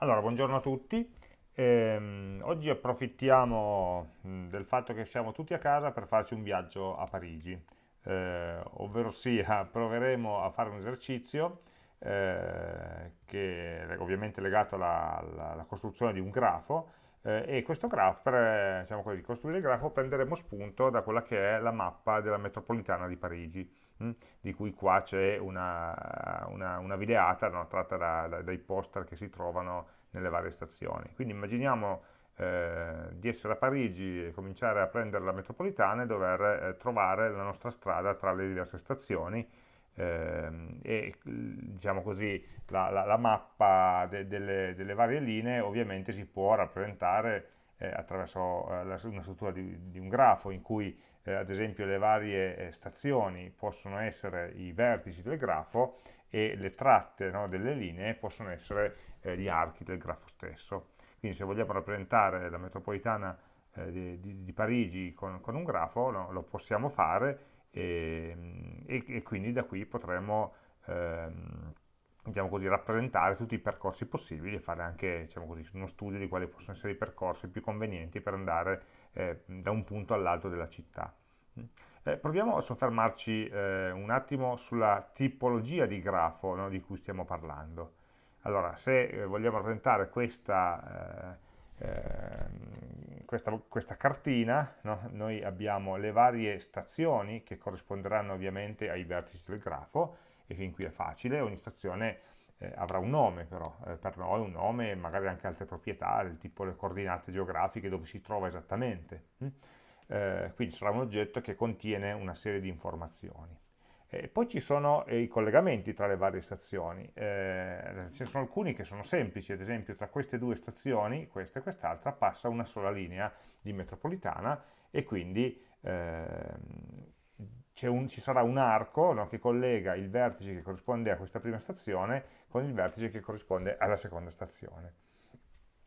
Allora, buongiorno a tutti. Ehm, oggi approfittiamo mh, del fatto che siamo tutti a casa per farci un viaggio a Parigi, eh, ovvero sia proveremo a fare un esercizio eh, che è ovviamente legato alla, alla- alla costruzione di un grafo e questo grafo, per eh, diciamo così, costruire il grafo prenderemo spunto da quella che è la mappa della metropolitana di Parigi mh, di cui qua c'è una, una- una videata no, tratta da- da- dai poster che si trovano nelle varie stazioni. Quindi immaginiamo eh, di essere a Parigi e cominciare a prendere la metropolitana e dover eh, trovare la nostra strada tra le diverse stazioni e diciamo così la, la- la mappa de- delle, delle varie linee ovviamente si può rappresentare eh, attraverso eh, una struttura di, di un grafo in cui eh, ad esempio le varie stazioni possono essere i vertici del grafo e le tratte no, delle linee possono essere eh, gli archi del grafo stesso. Quindi se vogliamo rappresentare la metropolitana eh, di, di- di Parigi con, con un grafo no, lo possiamo fare e, e- e quindi da qui potremo ehm, diciamo così, rappresentare tutti i percorsi possibili e fare anche diciamo così, uno studio di quali possono essere i percorsi più convenienti per andare eh, da un punto all'altro della città. Eh, proviamo a soffermarci eh, un attimo sulla tipologia di grafo no, di cui stiamo parlando. Allora, se eh, vogliamo rappresentare questa, eh, ehm, questa, questa cartina, no, noi abbiamo le varie stazioni che corrisponderanno ovviamente ai vertici del grafo, e fin qui è facile, ogni stazione eh, avrà un nome però, eh, per noi un nome e magari anche altre proprietà, del tipo le coordinate geografiche dove si trova esattamente. hm? Eh, quindi sarà un oggetto che contiene una serie di informazioni. E poi ci sono eh, i collegamenti tra le varie stazioni, eh, ce ne sono alcuni che sono semplici, ad esempio tra queste due stazioni, questa e quest'altra, passa una sola linea di metropolitana e quindi c'è un- ci sarà un arco no, che collega il vertice che corrisponde a questa prima stazione con il vertice che corrisponde alla seconda stazione.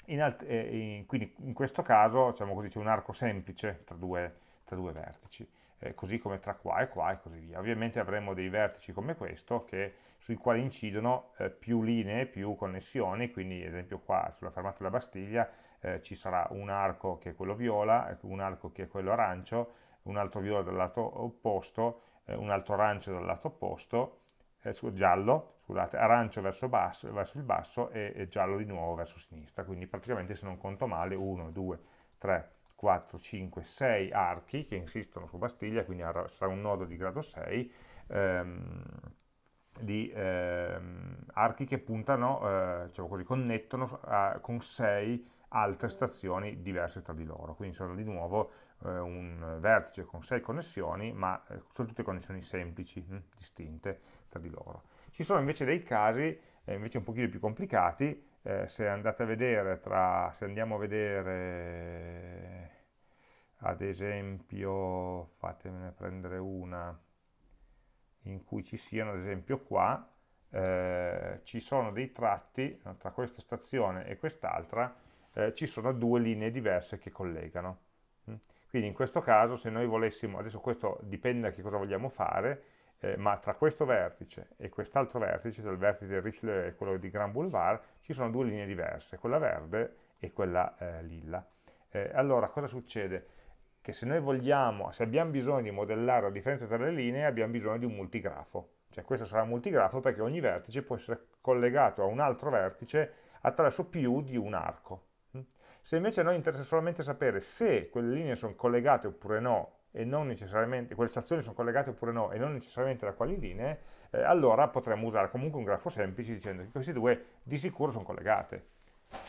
In eh, in- quindi in questo caso diciamo c'è un arco semplice tra due, tra due vertici, eh, così come tra qua e qua e così via. Ovviamente avremo dei vertici come questo che- sui quali incidono eh, più linee, più connessioni, quindi ad esempio qua sulla fermata della Bastiglia eh, ci sarà un arco che è quello viola, ecco, un arco che è quello arancio, un altro viola dal lato opposto, eh, un altro arancio dal lato opposto, eh, su- giallo, scusate, arancio verso, basso- verso il basso e, e giallo di nuovo verso sinistra, quindi praticamente se non conto male 1, 2, 3, 4, 5, 6 archi che insistono su Bastiglia, quindi sarà un nodo di grado 6, ehm, di ehm, archi che puntano, eh, diciamo così, connettono a- con 6 altre stazioni diverse tra di loro, quindi sono di nuovo eh, un vertice con 6 connessioni, ma eh, sono tutte connessioni semplici, hm, distinte tra di loro. Ci sono invece dei casi, eh, invece un pochino più complicati, eh, se andate a vedere, tra, se andiamo a vedere, ad esempio, fatemene prendere una, in cui ci siano, ad esempio qua, eh, ci sono dei tratti, tra questa stazione e quest'altra, eh, ci sono due linee diverse che collegano. Mm? Quindi in questo caso se noi volessimo, adesso questo dipende da che cosa vogliamo fare, eh, ma tra questo vertice e quest'altro vertice, tra il vertice di Richelieu e quello di Grand Boulevard, ci sono due linee diverse, quella verde e quella eh, lilla. Eh, allora cosa succede? Che se noi vogliamo, se abbiamo bisogno di modellare la differenza tra le linee, abbiamo bisogno di un multigrafo. Cioè questo sarà un multigrafo perché ogni vertice può essere collegato a un altro vertice attraverso più di un arco. Se invece a noi interessa solamente sapere se quelle linee sono collegate oppure no, e non necessariamente, quelle stazioni sono collegate oppure no, e non necessariamente da quali linee, eh, allora potremmo usare comunque un grafo semplice dicendo che queste due di sicuro sono collegate.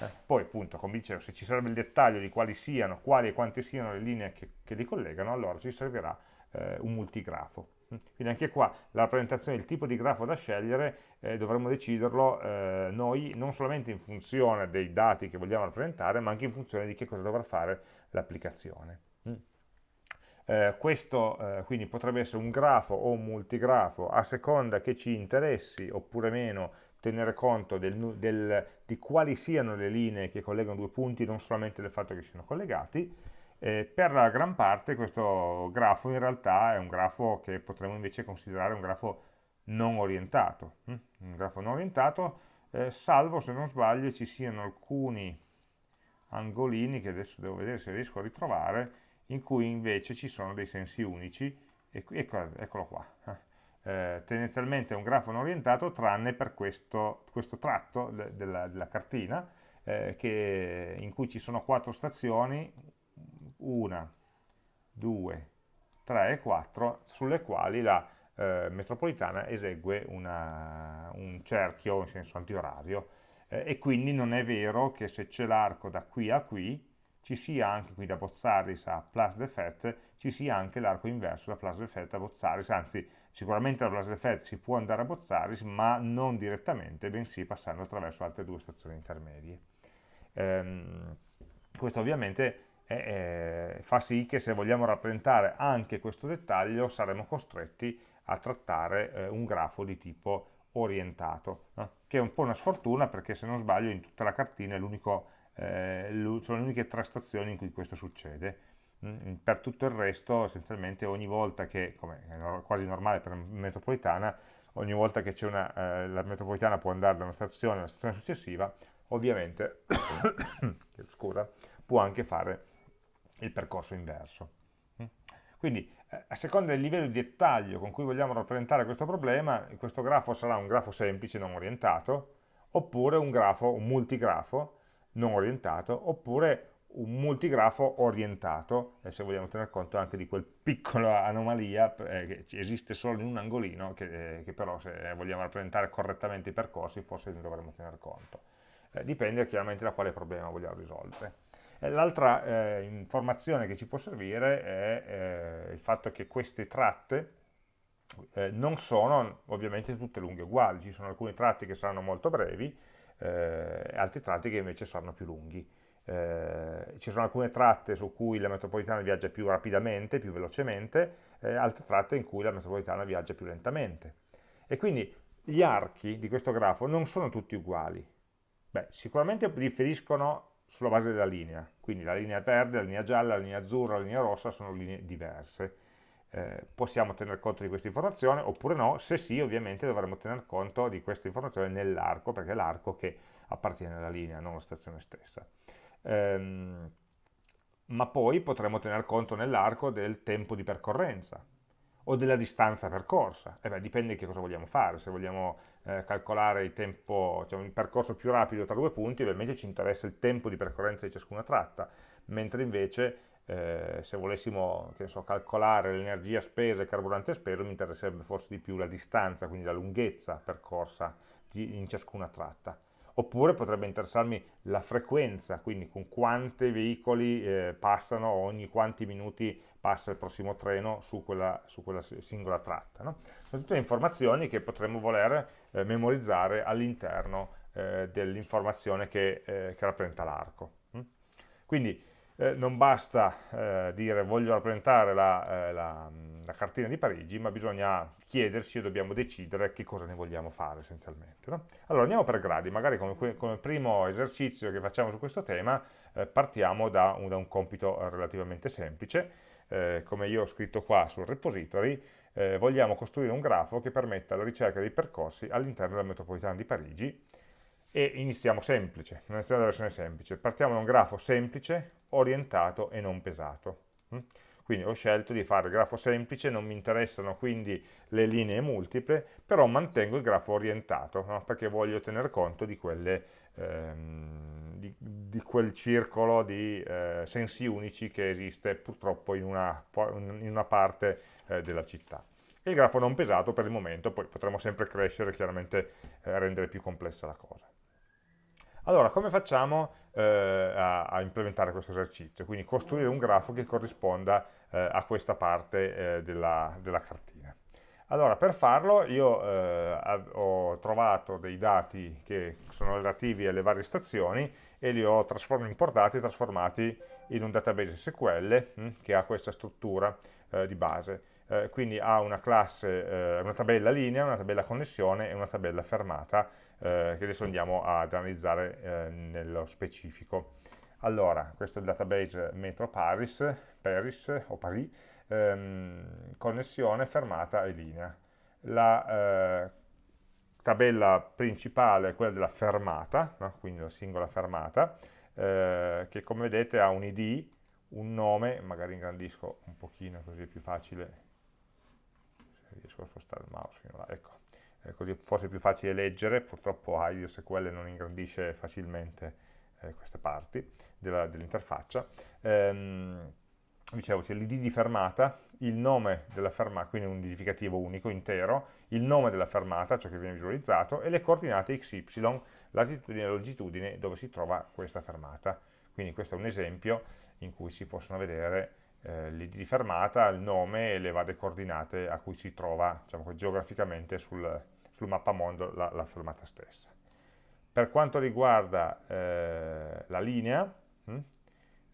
Eh, Poi appunto, come dicevo, se ci serve il dettaglio di quali siano, quali e quante siano le linee che, che li collegano, allora ci servirà eh, un multigrafo. Quindi anche qua la rappresentazione, il tipo di grafo da scegliere, eh, dovremmo deciderlo eh, noi non solamente in funzione dei dati che vogliamo rappresentare, ma anche in funzione di che cosa dovrà fare l'applicazione. Eh, questo eh, quindi potrebbe essere un grafo o un multigrafo a seconda che ci interessi oppure meno tenere conto del, del, di quali siano le linee che collegano due punti, non solamente del fatto che siano collegati. Eh, per la gran parte questo grafo in realtà è un grafo che potremmo invece considerare un grafo non orientato. Hm? Un grafo non orientato eh, salvo se non sbaglio ci siano alcuni angolini che adesso devo vedere se riesco a ritrovare, in cui invece ci sono dei sensi unici, e ecco, eccolo qua. Eh, tendenzialmente è un grafo non orientato tranne per questo, questo tratto de, della, della, cartina eh, che, in cui ci sono quattro stazioni, una, due, tre e quattro, sulle quali la eh, metropolitana esegue una, un cerchio in senso antiorario eh, e quindi non è vero che se c'è l'arco da qui a qui ci sia anche qui da Bozzaris a Place de Fête, ci sia anche l'arco inverso da Place de Fête a Bozzaris, anzi sicuramente da Place de Fête si può andare a Bozzaris, ma non direttamente, bensì passando attraverso altre due stazioni intermedie. Ehm, questo ovviamente è, è, fa sì che se vogliamo rappresentare anche questo dettaglio saremo costretti a trattare eh, un grafo di tipo orientato, no? che è un po' una sfortuna perché se non sbaglio in tutta la cartina eh, sono le uniche tre stazioni in cui questo succede. Mm, per tutto il resto, essenzialmente, ogni volta che, come è quasi normale per una metropolitana, ogni volta che una, eh, la metropolitana può andare da una stazione alla stazione successiva, ovviamente scusa, può anche fare il percorso inverso. Mm. Quindi eh, a seconda del livello di dettaglio con cui vogliamo rappresentare questo problema, questo grafo sarà un grafo semplice, non orientato, oppure un grafo, un multigrafo non orientato, oppure un multigrafo orientato, e se vogliamo tener conto anche di quel piccola anomalia eh, che esiste solo in un angolino, che, eh, che, però se vogliamo rappresentare correttamente i percorsi forse ne dovremmo tener conto. Eh, dipende chiaramente da quale problema vogliamo risolvere. L'altra eh, informazione che ci può servire è eh, il fatto che queste tratte eh, non sono ovviamente tutte lunghe uguali, ci sono alcuni tratti che saranno molto brevi eh, altri tratti che invece saranno più lunghi. Eh, ci sono alcune tratte su cui la metropolitana viaggia più rapidamente, più velocemente, eh, altre tratte in cui la metropolitana viaggia più lentamente. E quindi gli archi di questo grafo non sono tutti uguali. Beh, sicuramente differiscono sulla base della linea, quindi la linea verde, la linea gialla, la linea azzurra, la linea rossa sono linee diverse. Eh, possiamo tener conto di questa informazione oppure no, se sì ovviamente dovremo tener conto di questa informazione nell'arco, perché è l'arco che appartiene alla linea, non la stazione stessa. Ehm, ma poi potremo tener conto nell'arco del tempo di percorrenza, o della distanza percorsa. Eh beh, dipende di che cosa vogliamo fare, se vogliamo eh, calcolare il tempo, cioè un percorso più rapido tra due punti, ovviamente ci interessa il tempo di percorrenza di ciascuna tratta, mentre invece eh, se volessimo so, calcolare l'energia spesa e il carburante speso mi interesserebbe forse di più la distanza, quindi la lunghezza percorsa di, in ciascuna tratta oppure potrebbe interessarmi la frequenza, quindi con quanti veicoli eh, passano ogni quanti minuti passa il prossimo treno su quella, su quella singola tratta. No? Sono tutte informazioni che potremmo voler eh, memorizzare all'interno eh, dell'informazione che, eh, che, rappresenta l'arco. Mm? Quindi eh, non basta eh, dire voglio rappresentare la, eh, la, la, cartina di Parigi, ma bisogna chiedersi e dobbiamo decidere che cosa ne vogliamo fare essenzialmente. No? Allora andiamo per gradi, magari come, come, primo esercizio che facciamo su questo tema partiamo da un, da un compito relativamente semplice, eh, come io ho scritto qua sul repository, eh, vogliamo costruire un grafo che permetta la ricerca dei percorsi all'interno della metropolitana di Parigi e iniziamo semplice, iniziamo dalla versione semplice, partiamo da un grafo semplice, orientato e non pesato. Mm? Quindi ho scelto di fare il grafo semplice, non mi interessano quindi le linee multiple, però mantengo il grafo orientato, no? perché voglio tener conto di quelle ehm, di, di, quel circolo di eh, sensi unici che esiste purtroppo in una, in una parte eh, della città. E il grafo non pesato per il momento, poi potremo sempre crescere e chiaramente eh, rendere più complessa la cosa. Allora, come facciamo eh, a, a, implementare questo esercizio? Quindi costruire un grafo che corrisponda eh, a questa parte eh, della, della cartina. Allora, per farlo io eh, ho trovato dei dati che sono relativi alle varie stazioni e li ho importati e trasformati in un database SQL mh, hm, che ha questa struttura eh, di base. Eh, quindi ha una classe, una tabella linea, una tabella connessione e una tabella fermata eh, che adesso andiamo ad analizzare eh, nello specifico. Allora, questo è il database Metro Paris, Paris o Paris, ehm, connessione, fermata e linea. La, eh, tabella principale è quella della fermata, no? quindi la singola fermata, eh, che come vedete ha un id, un nome, magari ingrandisco un pochino così è più facile, se riesco a spostare il mouse fino là, ecco, eh, così forse è più facile leggere, purtroppo IDSQL non ingrandisce facilmente eh, queste parti dell'interfaccia. Ehm, dicevo, c'è l'id di fermata, il nome della fermata, quindi un identificativo unico, intero, il nome della fermata, ciò che viene visualizzato, e le coordinate xy, latitudine e longitudine, dove si trova questa fermata. Quindi questo è un esempio in cui si possono vedere eh, l'id di fermata, il nome e le varie coordinate a cui si trova diciamo, geograficamente sul, sul mappamondo la, la fermata stessa. Per quanto riguarda eh, la linea, hm,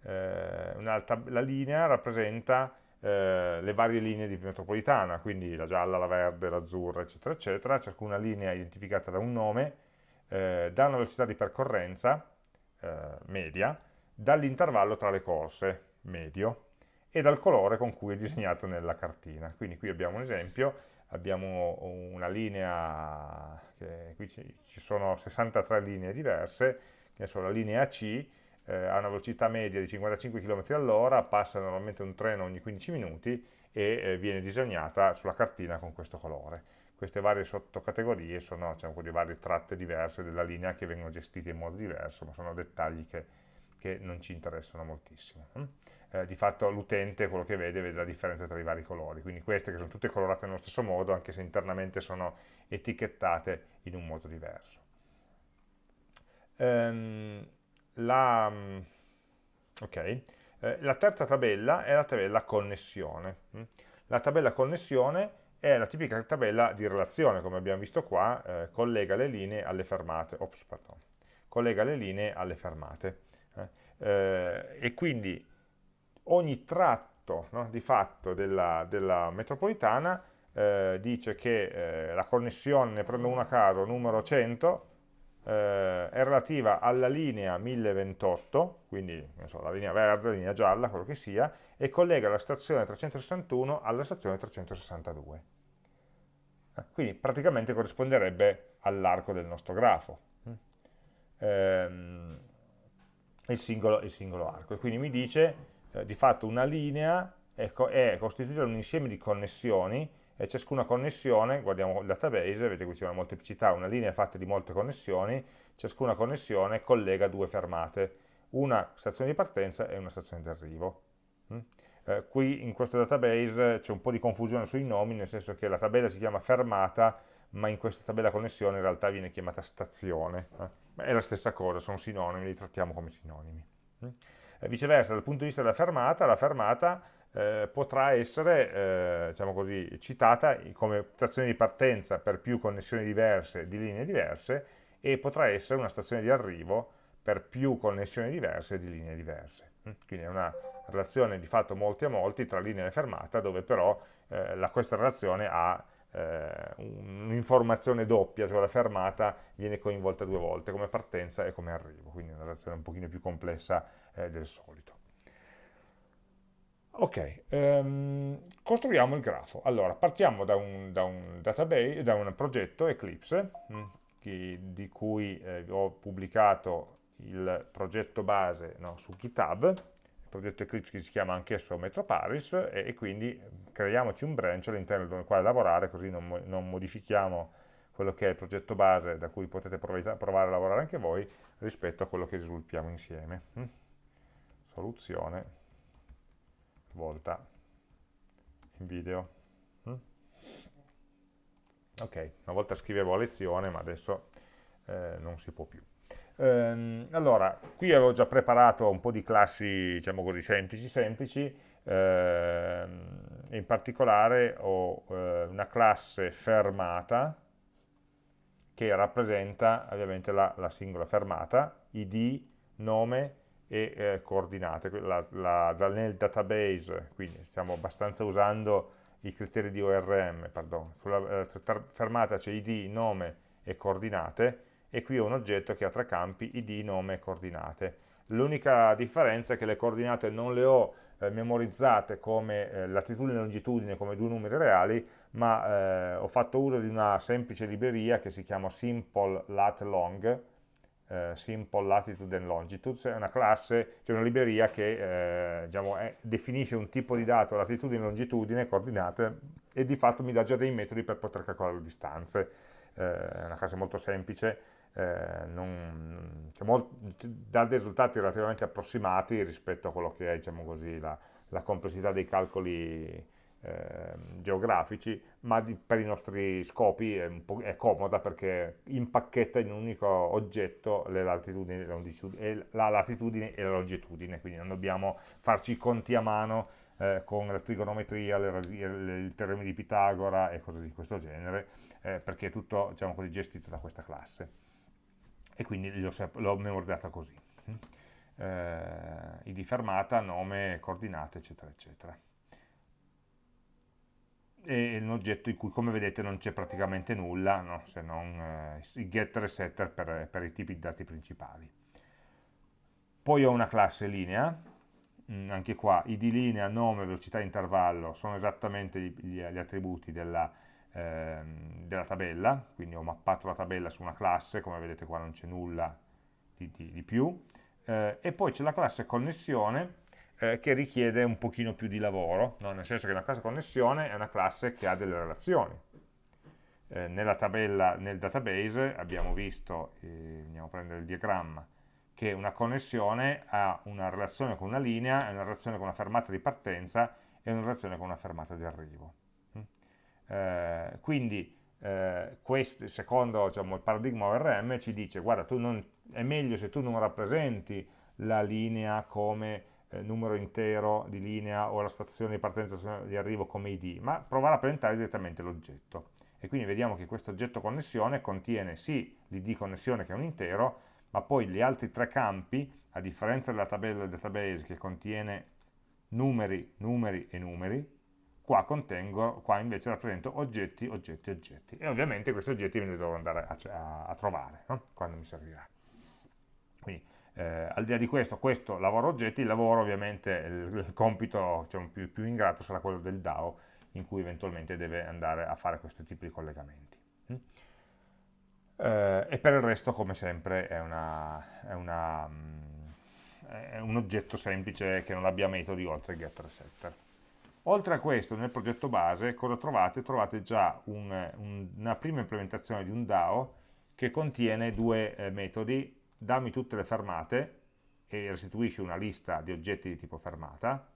eh, la linea rappresenta eh, le varie linee di metropolitana, quindi la gialla, la verde, l'azzurra, eccetera, eccetera, ciascuna linea identificata da un nome, eh, da una velocità di percorrenza eh, media, dall'intervallo tra le corse, medio, e dal colore con cui è disegnato nella cartina. Quindi qui abbiamo un esempio, abbiamo una linea, qui ci sono 63 linee diverse, sono la linea AC, eh, ha una velocità media di 55 km all'ora, passa normalmente un treno ogni 15 minuti e eh, viene disegnata sulla cartina con questo colore. Queste varie sottocategorie sono diciamo, le varie tratte diverse della linea che vengono gestite in modo diverso, ma sono dettagli che, che non ci interessano moltissimo. Eh, di fatto l'utente quello che vede vede la differenza tra i vari colori, quindi queste che sono tutte colorate nello stesso modo, anche se internamente sono etichettate in un modo diverso. Um, la, mm, okay. eh, la terza tabella è la tabella connessione. Mm. La tabella connessione è la tipica tabella di relazione, come abbiamo visto qua, eh, collega le linee alle fermate. Ops, collega le linee alle fermate. Eh, e quindi ogni tratto no, di fatto della, della metropolitana eh, dice che eh, la connessione, ne prendo una a caso, numero 100, eh, è relativa alla linea 1028, quindi so, la linea verde, la linea gialla, quello che sia, e collega la stazione 361 alla stazione 362. Eh, quindi praticamente corrisponderebbe all'arco del nostro grafo, ehm, il, singolo, il, singolo, arco. E quindi mi dice, eh, di fatto una linea è, è costituita da un insieme di connessioni e ciascuna connessione, guardiamo il database, vedete qui c'è una molteplicità, una linea fatta di molte connessioni, ciascuna connessione collega due fermate, una stazione di partenza e una stazione di arrivo. Mm? Eh, qui in questo database c'è un po' di confusione sui nomi, nel senso che la tabella si chiama fermata, ma in questa tabella connessione in realtà viene chiamata stazione. Eh? È la stessa cosa, sono sinonimi, li trattiamo come sinonimi. Mm? Eh, viceversa, dal punto di vista della fermata, la fermata eh, potrà essere eh, diciamo così, citata come stazione di partenza per più connessioni diverse di linee diverse e potrà essere una stazione di arrivo per più connessioni diverse di linee diverse. Mm? Quindi è una relazione di fatto molti a molti tra linea e fermata dove però eh, la, questa relazione ha un'informazione doppia, cioè la fermata viene coinvolta due volte, come partenza e come arrivo, quindi una relazione un pochino più complessa eh, del solito. Ok, um, costruiamo il grafo. Allora, partiamo da un, da un database, da un progetto Eclipse, mh, mm, che, di cui eh, ho pubblicato il progetto base no, su GitHub, il progetto Eclipse che si chiama anch'esso Metroparis, e, e, quindi creiamoci un branch all'interno del quale lavorare, così non, non, modifichiamo quello che è il progetto base da cui potete provare, a lavorare anche voi, rispetto a quello che sviluppiamo insieme. Mm. Soluzione volta in video. Mm? Ok, una volta scrivevo a lezione, ma adesso eh, non si può più. Ehm, allora, qui avevo già preparato un po' di classi, diciamo così, semplici, semplici, ehm, in particolare ho eh, una classe fermata che rappresenta ovviamente la, la singola fermata, id, nome, e eh, coordinate. La, la, nel database, quindi stiamo abbastanza usando i criteri di ORM, pardon. sulla eh, fermata c'è id, nome e coordinate, e qui ho un oggetto che ha tre campi, id, nome e coordinate. L'unica differenza è che le coordinate non le ho eh, memorizzate come eh, latitudine e longitudine, come due numeri reali, ma eh, ho fatto uso di una semplice libreria che si chiama Simple Lat Long, eh, Simple Latitude and Longitude, è una classe, cioè una libreria che eh, diciamo, è, definisce un tipo di dato, latitudine, longitudine, coordinate, e di fatto mi dà già dei metodi per poter calcolare le distanze. Eh, è una classe molto semplice, eh, non, cioè, molt, dà dei risultati relativamente approssimati rispetto a quello che è diciamo così, la, la complessità dei calcoli eh, geografici, ma di, per i nostri scopi è, è, comoda perché impacchetta in un unico oggetto le latitudini, le la latitudine e la longitudine, quindi non dobbiamo farci i conti a mano eh, con la trigonometria, il teorema di Pitagora e cose di questo genere, eh, perché è tutto diciamo così, gestito da questa classe. E quindi l'ho memorizzata così. Eh, ID fermata, nome, coordinate, eccetera, eccetera è un oggetto in cui come vedete non c'è praticamente nulla no? se non eh, i getter e setter per, per, i tipi di dati principali poi ho una classe linea mm, anche qua id linea, nome, velocità intervallo sono esattamente gli, gli attributi della, eh, della, tabella quindi ho mappato la tabella su una classe come vedete qua non c'è nulla di, di, di più eh, e poi c'è la classe connessione eh, che richiede un pochino più di lavoro, no? nel senso che una classe connessione è una classe che ha delle relazioni. Eh, nella tabella, nel database abbiamo visto, eh, andiamo a prendere il diagramma, che una connessione ha una relazione con una linea, una relazione con una fermata di partenza e una relazione con una fermata di arrivo. Eh, quindi eh, questo, secondo diciamo, il paradigma ORM ci dice guarda non, è meglio se tu non rappresenti la linea come eh, numero intero di linea o la stazione di partenza di arrivo come id, ma provare a presentare direttamente l'oggetto. E quindi vediamo che questo oggetto connessione contiene sì l'id connessione che è un intero, ma poi gli altri tre campi, a differenza della tabella del database che contiene numeri, numeri e numeri, qua, contengo, qua invece rappresento oggetti, oggetti, oggetti. E ovviamente questi oggetti me li devo andare a, a, a trovare, no? quando mi servirà. Quindi eh, al di là di questo, questo lavoro oggetti, il lavoro ovviamente, il, il compito diciamo, più, più ingrato sarà quello del DAO, in cui eventualmente deve andare a fare questo tipo di collegamenti. Mm? Eh, e per il resto, come sempre, è, una, è, una, mm, è, un oggetto semplice che non abbia metodi oltre getter setter. Oltre a questo, nel progetto base, cosa trovate? Trovate già un, un, una prima implementazione di un DAO che contiene due eh, metodi dammi tutte le fermate e restituisci una lista di oggetti di tipo fermata,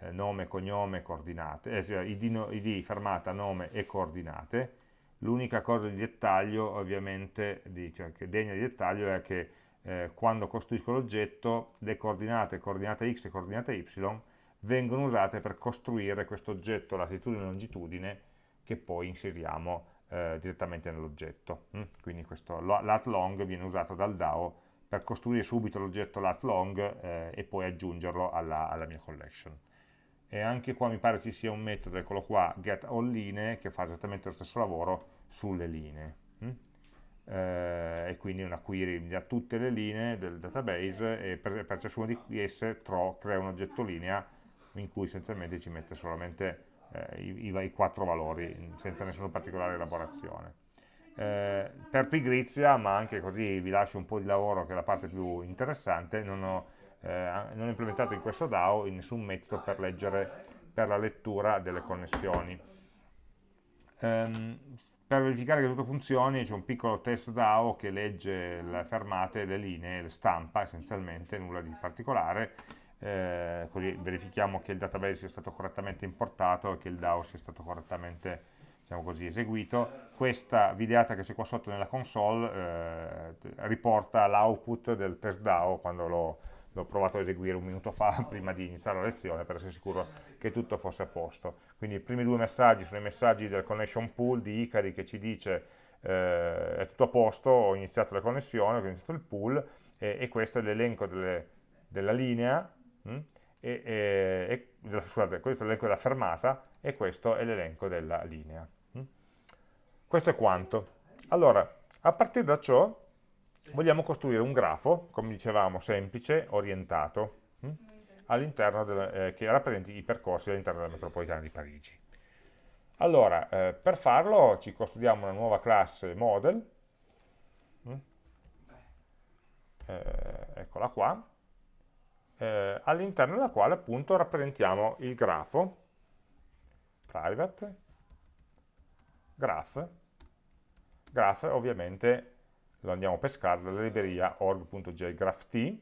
eh, nome, cognome, coordinate, eh, cioè id, no, id, fermata, nome e coordinate. L'unica cosa di dettaglio, ovviamente, di, cioè, che degna di dettaglio è che eh, quando costruisco l'oggetto, le coordinate, coordinate x e coordinate y, vengono usate per costruire questo oggetto latitudine e longitudine che poi inseriamo eh, direttamente nell'oggetto. Mm? Quindi questo lat viene usato dal DAO per costruire subito l'oggetto lat long eh, e poi aggiungerlo alla, alla, mia collection. E anche qua mi pare ci sia un metodo, eccolo qua, get all linee, che fa esattamente lo stesso lavoro sulle linee. Mm? Eh, e quindi una query mi tutte le linee del database e per, per ciascuna di esse crea un oggetto linea in cui essenzialmente ci mette solamente eh, i, i, quattro valori senza nessuna particolare elaborazione. Eh, per pigrizia, ma anche così vi lascio un po' di lavoro che è la parte più interessante, non ho, eh, non ho implementato in questo DAO nessun metodo per leggere per la lettura delle connessioni. Um, per verificare che tutto funzioni c'è un piccolo test DAO che legge le fermate, le linee, le stampa essenzialmente, nulla di particolare, eh, così verifichiamo che il database sia stato correttamente importato e che il DAO sia stato correttamente diciamo così, eseguito. Questa videata che c'è qua sotto nella console eh, riporta l'output del test DAO quando l'ho provato a eseguire un minuto fa prima di iniziare la lezione per essere sicuro che tutto fosse a posto. Quindi i primi due messaggi sono i messaggi del connection pool di Icari che ci dice eh, è tutto a posto, ho iniziato la connessione, ho iniziato il pool e, e questo è l'elenco della linea? E, e, e, scusate, questo è l'elenco della fermata e questo è l'elenco della linea. Mm? Questo è quanto. Allora, a partire da ciò vogliamo costruire un grafo, come dicevamo, semplice, orientato, mm? all'interno eh, che rappresenti i percorsi all'interno della metropolitana di Parigi. Allora, eh, per farlo ci costruiamo una nuova classe model, mm? eh, eccola qua, eh, all'interno della quale appunto rappresentiamo il grafo, private, graph, graph ovviamente lo andiamo a pescare dalla libreria org.jgrapht, eh,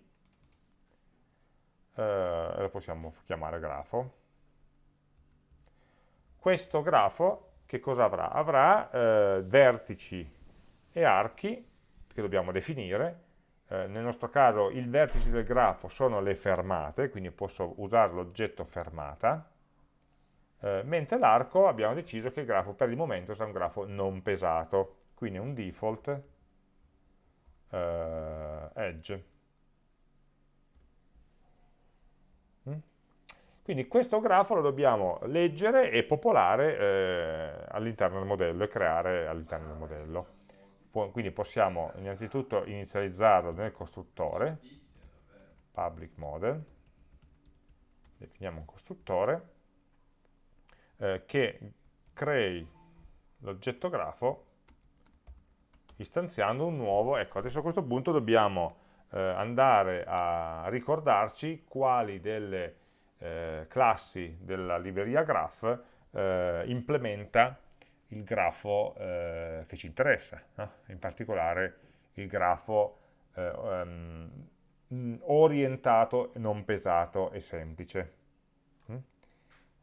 lo possiamo chiamare grafo. Questo grafo che cosa avrà? Avrà eh, vertici e archi che dobbiamo definire, eh, nel nostro caso il vertice del grafo sono le fermate, quindi posso usare l'oggetto fermata, eh, mentre l'arco abbiamo deciso che il grafo per il momento sarà un grafo non pesato, quindi un default eh, edge. Mm? Quindi questo grafo lo dobbiamo leggere e popolare eh, all'interno del modello e creare all'interno del modello. Quindi possiamo innanzitutto inizializzarlo nel costruttore, public model, definiamo un costruttore, eh, che crei l'oggetto grafo istanziando un nuovo, ecco adesso a questo punto dobbiamo eh, andare a ricordarci quali delle eh, classi della libreria graph eh, implementa il grafo eh, che ci interessa, no? in particolare il grafo um, orientato, non pesato e semplice. Mm?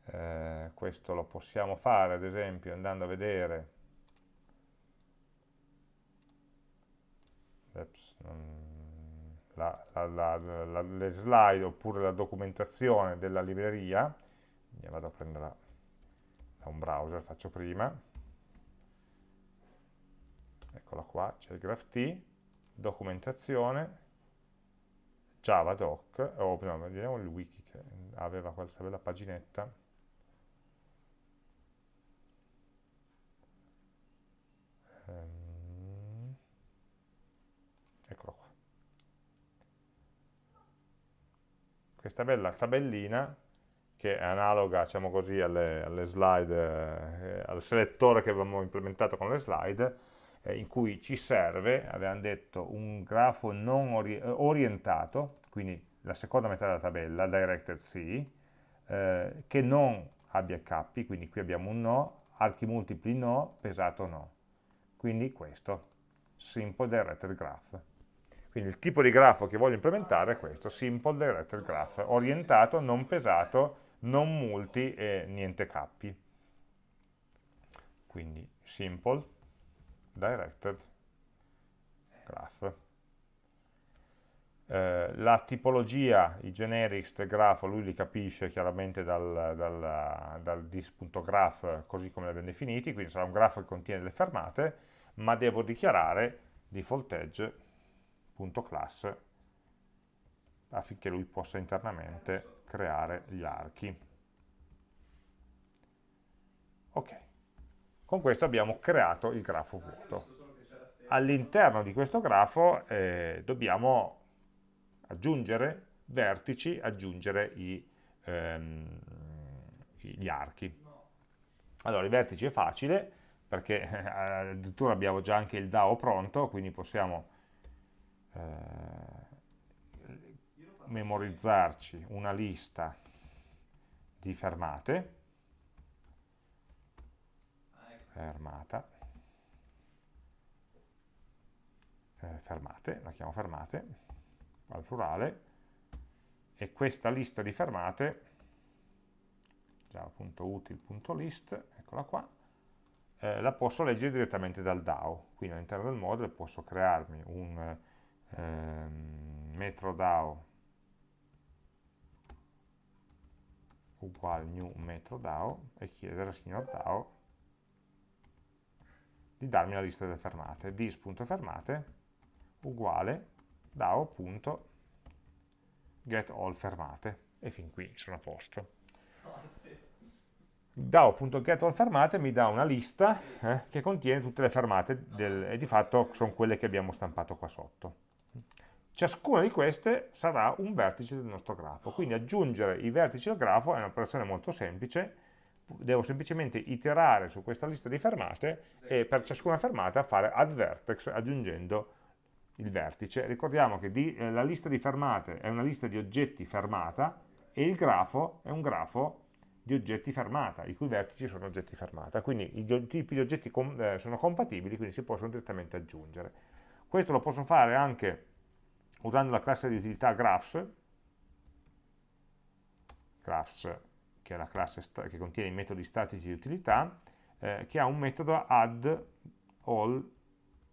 Eh, questo lo possiamo fare ad esempio andando a vedere la, la, la, le slide oppure la documentazione della libreria, vado a prendere da un browser, faccio prima, eccola qua, c'è il graph documentazione, javadoc, o no, vediamo il wiki che aveva questa bella paginetta, ehm, questa bella tabellina che è analoga diciamo così, alle, alle slide, eh, al selettore che avevamo implementato con le slide, eh, in cui ci serve, avevamo detto, un grafo non ori orientato, quindi la seconda metà della tabella, directed C, eh, che non abbia cappi, quindi qui abbiamo un no, archi multipli no, pesato no. Quindi questo, simple directed graph. Quindi il tipo di grafo che voglio implementare è questo, Simple Directed Graph, orientato, non pesato, non multi e niente cappi. Quindi Simple Directed Graph. Eh, la tipologia, i generics del grafo, lui li capisce chiaramente dal, dal, dal dis.graph così come li abbiamo definiti, quindi sarà un grafo che contiene le fermate, ma devo dichiarare default edge class affinché lui possa internamente creare gli archi. Ok, con questo abbiamo creato il grafo vuoto. All'interno di questo grafo eh, dobbiamo aggiungere vertici, aggiungere i, ehm, gli archi. Allora, i vertici è facile, perché eh, addirittura abbiamo già anche il DAO pronto, quindi possiamo eh, memorizzarci una lista di fermate, fermata, eh, fermate, la chiamo fermate, al plurale, e questa lista di fermate, java.util.list, eccola qua, eh, la posso leggere direttamente dal DAO, quindi all'interno del module posso crearmi un ehm, metro DAO uguale new metro DAO e chiedere al signor DAO di darmi la lista delle fermate. dis.fermate uguale DAO.getAllFermate e fin qui sono a posto. DAO.getAllFermate mi dà una lista eh, che contiene tutte le fermate del, e di fatto sono quelle che abbiamo stampato qua sotto. Ciascuna di queste sarà un vertice del nostro grafo, quindi aggiungere i vertici al grafo è un'operazione molto semplice, devo semplicemente iterare su questa lista di fermate e per ciascuna fermata fare add vertex aggiungendo il vertice. Ricordiamo che di, eh, la lista di fermate è una lista di oggetti fermata e il grafo è un grafo di oggetti fermata, i cui vertici sono oggetti fermata, quindi i tipi di oggetti com eh, sono compatibili, quindi si possono direttamente aggiungere. Questo lo posso fare anche usando la classe di utilità graphs, graphs che è la classe che contiene i metodi statici di utilità, eh, che ha un metodo add all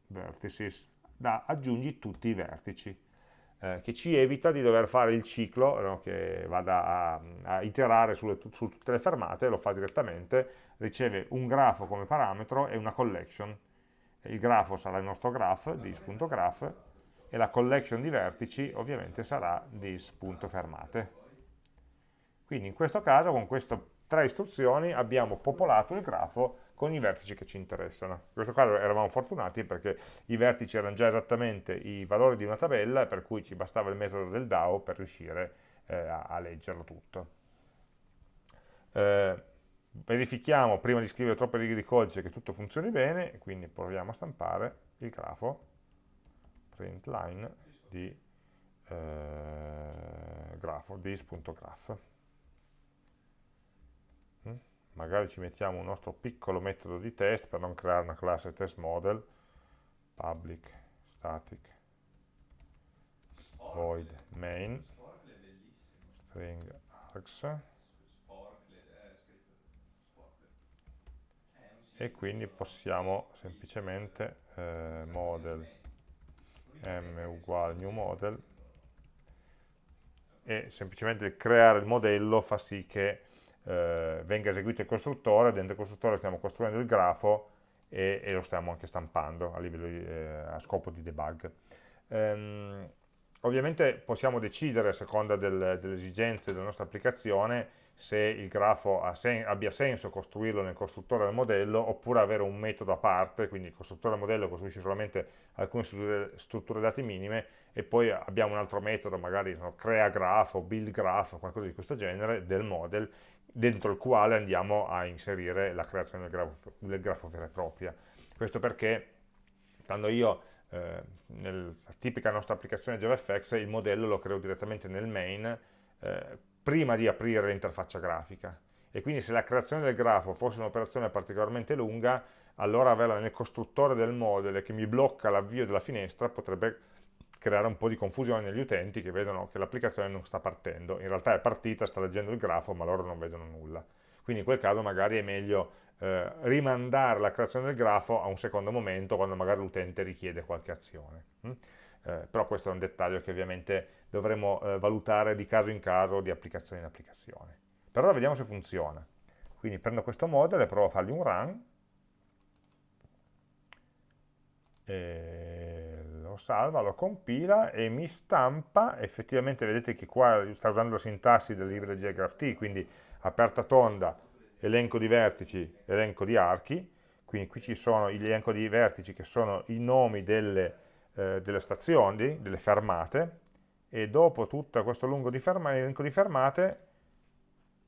vertices, da aggiungi tutti i vertici, eh, che ci evita di dover fare il ciclo no, che vada a, a iterare sulle, su tutte le fermate, lo fa direttamente, riceve un grafo come parametro e una collection. Il grafo sarà il nostro graph, dis.graph, e la collection di vertici ovviamente sarà dis.fermate. Quindi in questo caso con queste tre istruzioni abbiamo popolato il grafo con i vertici che ci interessano. In questo caso eravamo fortunati perché i vertici erano già esattamente i valori di una tabella, per cui ci bastava il metodo del DAO per riuscire eh, a, a, leggerlo tutto. Eh, verifichiamo prima di scrivere troppe righe di codice che tutto funzioni bene, quindi proviamo a stampare il grafo print di eh, grafo, dis.graph magari ci mettiamo un nostro piccolo metodo di test per non creare una classe test model. Public static void main string args. E quindi possiamo semplicemente eh, model m uguale new model e semplicemente creare il modello fa sì che eh, venga eseguito il costruttore, dentro il costruttore stiamo costruendo il grafo e, e lo stiamo anche stampando a, di, eh, a scopo di debug. Ehm, ovviamente possiamo decidere a seconda del, delle esigenze della nostra applicazione se il grafo sen abbia senso costruirlo nel costruttore del modello oppure avere un metodo a parte, quindi il costruttore del modello costruisce solamente alcune strutture, strutture dati minime e poi abbiamo un altro metodo, magari no, crea grafo, build graph, qualcosa di questo genere, del model dentro il quale andiamo a inserire la creazione del grafo, del grafo vera e propria. Questo perché quando io eh, nella tipica nostra applicazione JavaFX il modello lo creo direttamente nel main eh, prima di aprire l'interfaccia grafica e quindi se la creazione del grafo fosse un'operazione particolarmente lunga allora averla nel costruttore del model che mi blocca l'avvio della finestra potrebbe creare un po' di confusione negli utenti che vedono che l'applicazione non sta partendo. In realtà è partita, sta leggendo il grafo, ma loro non vedono nulla. Quindi in quel caso magari è meglio eh, rimandare la creazione del grafo a un secondo momento, quando magari l'utente richiede qualche azione. Mm? Eh, però questo è un dettaglio che ovviamente dovremo eh, valutare di caso in caso, di applicazione in applicazione. Per ora vediamo se funziona. Quindi prendo questo model e provo a fargli un run. E lo salva, lo compila e mi stampa, effettivamente vedete che qua sta usando la sintassi del libro GraphT, quindi aperta tonda, elenco di vertici, elenco di archi, quindi qui ci sono l'elenco di vertici che sono i nomi delle, eh, delle stazioni, delle fermate, e dopo tutto questo lungo di ferma, elenco di fermate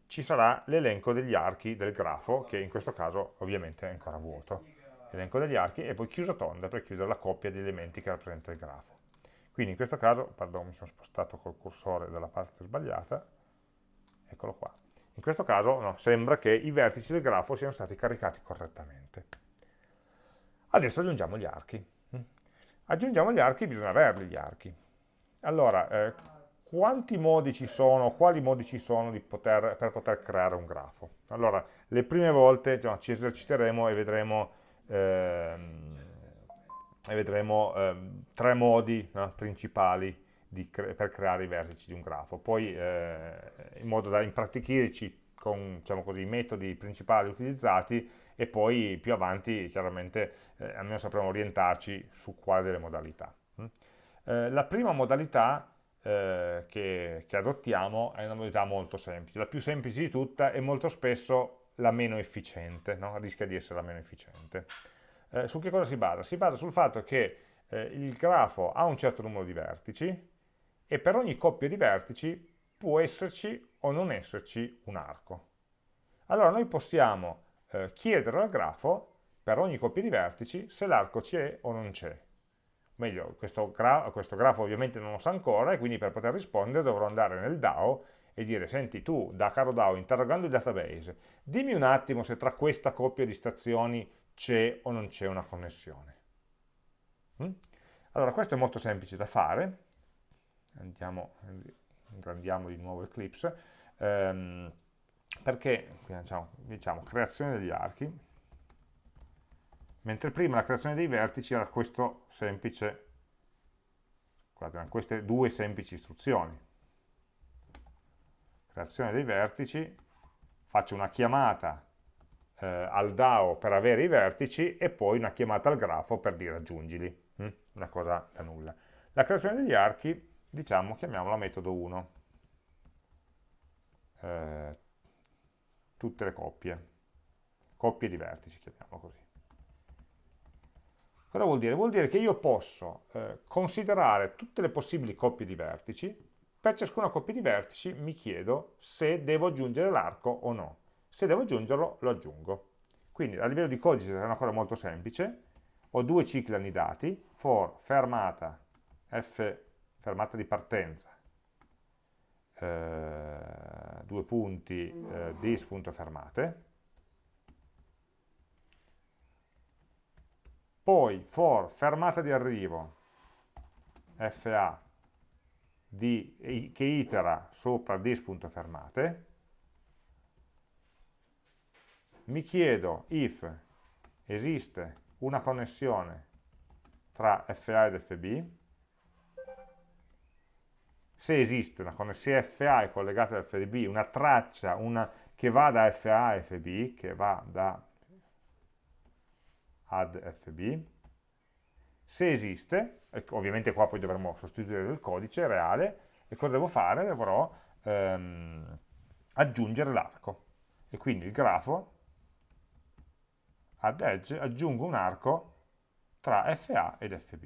ci sarà l'elenco degli archi del grafo, che in questo caso ovviamente è ancora vuoto elenco degli archi e poi chiuso tonda per chiudere la coppia di elementi che rappresenta il grafo. Quindi in questo caso, pardon, mi sono spostato col cursore dalla parte sbagliata, eccolo qua. In questo caso no, sembra che i vertici del grafo siano stati caricati correttamente. Adesso aggiungiamo gli archi. Aggiungiamo gli archi, bisogna averli gli archi. Allora, eh, quanti modi ci sono, quali modi ci sono poter, per poter creare un grafo? Allora, le prime volte no, ci eserciteremo e vedremo e vedremo ehm, tre modi no, principali cre per creare i vertici di un grafo. Poi eh, in modo da impratichirci con diciamo così, i metodi principali utilizzati e poi più avanti chiaramente eh, almeno sapremo orientarci su quale delle modalità. Mm? Eh, la prima modalità eh, che, che, adottiamo è una modalità molto semplice, la più semplice di tutta e molto spesso la meno efficiente, no? rischia di essere la meno efficiente. Eh, su che cosa si basa? Si basa sul fatto che eh, il grafo ha un certo numero di vertici e per ogni coppia di vertici può esserci o non esserci un arco. allora noi possiamo eh, chiedere al grafo per ogni coppia di vertici se l'arco c'è o non c'è. Meglio, questo, gra questo, grafo ovviamente non lo sa ancora e quindi per poter rispondere dovrò andare nel DAO e dire, senti tu, da caro DAO, interrogando il database, dimmi un attimo se tra questa coppia di stazioni c'è o non c'è una connessione. Mm? Allora, questo è molto semplice da fare. Andiamo, ingrandiamo di nuovo Eclipse, ehm, perché, diciamo, diciamo, creazione degli archi, mentre prima la creazione dei vertici era questo semplice, guardate, queste due semplici istruzioni. Creazione dei vertici, faccio una chiamata eh, al DAO per avere i vertici e poi una chiamata al grafo per dire aggiungili, hm? una cosa da nulla. La creazione degli archi, diciamo, chiamiamola metodo 1. Eh, tutte le coppie, coppie di vertici, chiamiamolo così. Cosa vuol dire? Vuol dire che io posso eh, considerare tutte le possibili coppie di vertici, per ciascuna coppia di vertici mi chiedo se devo aggiungere l'arco o no. Se devo aggiungerlo, lo aggiungo. Quindi a livello di codice è una cosa molto semplice, ho due cicli annidati, for fermata, f fermata di partenza, eh, due punti eh, dis.fermate, poi for fermata di arrivo. Fa di, che itera sopra dis.fermate mi chiedo if esiste una connessione tra FA ed FB se esiste una connessione FA è collegata al FB una traccia una, che va da FA a FB che va da add fb, se esiste, ovviamente qua poi dovremo sostituire il codice reale, e cosa devo fare? Dovrò ehm, aggiungere l'arco, e quindi il grafo add edge aggiungo un arco tra FA ed FB.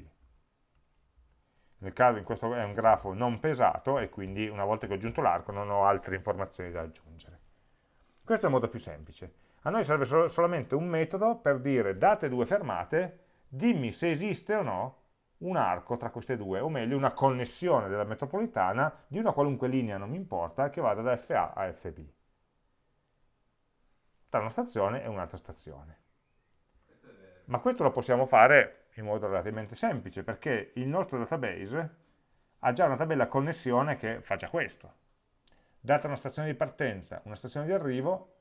Nel caso in questo è un grafo non pesato e quindi una volta che ho aggiunto l'arco non ho altre informazioni da aggiungere. Questo è il modo più semplice. A noi serve sol solamente un metodo per dire, date due fermate, dimmi se esiste o no un arco tra queste due, o meglio una connessione della metropolitana di una qualunque linea, non mi importa, che vada da FA a FB. Tra una stazione e un'altra stazione. Ma questo lo possiamo fare in modo relativamente semplice, perché il nostro database ha già una tabella connessione che fa già questo. Data una stazione di partenza, una stazione di arrivo,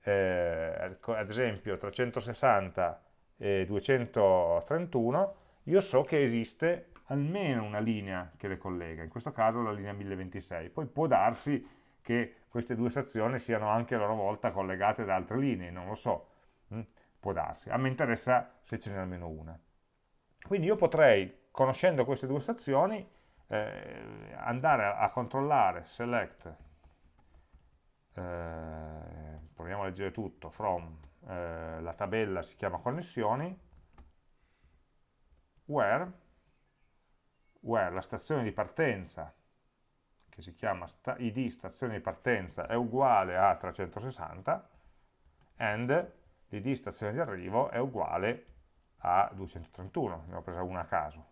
eh, ad esempio 360 e 231, io so che esiste almeno una linea che le collega, in questo caso la linea 1026. Poi può darsi che queste due stazioni siano anche a loro volta collegate da altre linee, non lo so, hm? può darsi. A me interessa se ce n'è almeno una. Quindi io potrei, conoscendo queste due stazioni, eh, andare a, a, controllare select eh, proviamo a leggere tutto, from, eh, la tabella si chiama connessioni, where, where la stazione di partenza, che si chiama sta id stazione di partenza, è uguale a 360, and l'id stazione di arrivo è uguale a 231, ne ho presa una a caso.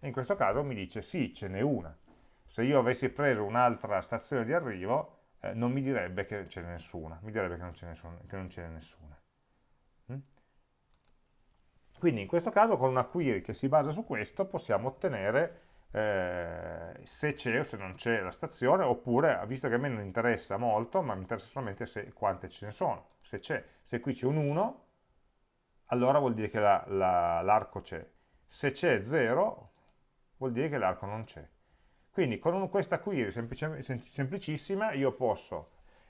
E in questo caso mi dice sì, ce n'è una. Se io avessi preso un'altra stazione di arrivo, eh, non mi direbbe che ce n'è nessuna, mi direbbe che non ce n'è nessuna. Mm? Quindi in questo caso con una query che si basa su questo possiamo ottenere eh, se c'è o se non c'è la stazione, oppure, visto che a me non interessa molto, ma mi interessa solamente se, quante ce ne sono. Se c'è, se qui c'è un 1, allora vuol dire che l'arco la, la, c'è. Se c'è 0, vuol dire che l'arco non c'è. Quindi con questa query semplicissima io posso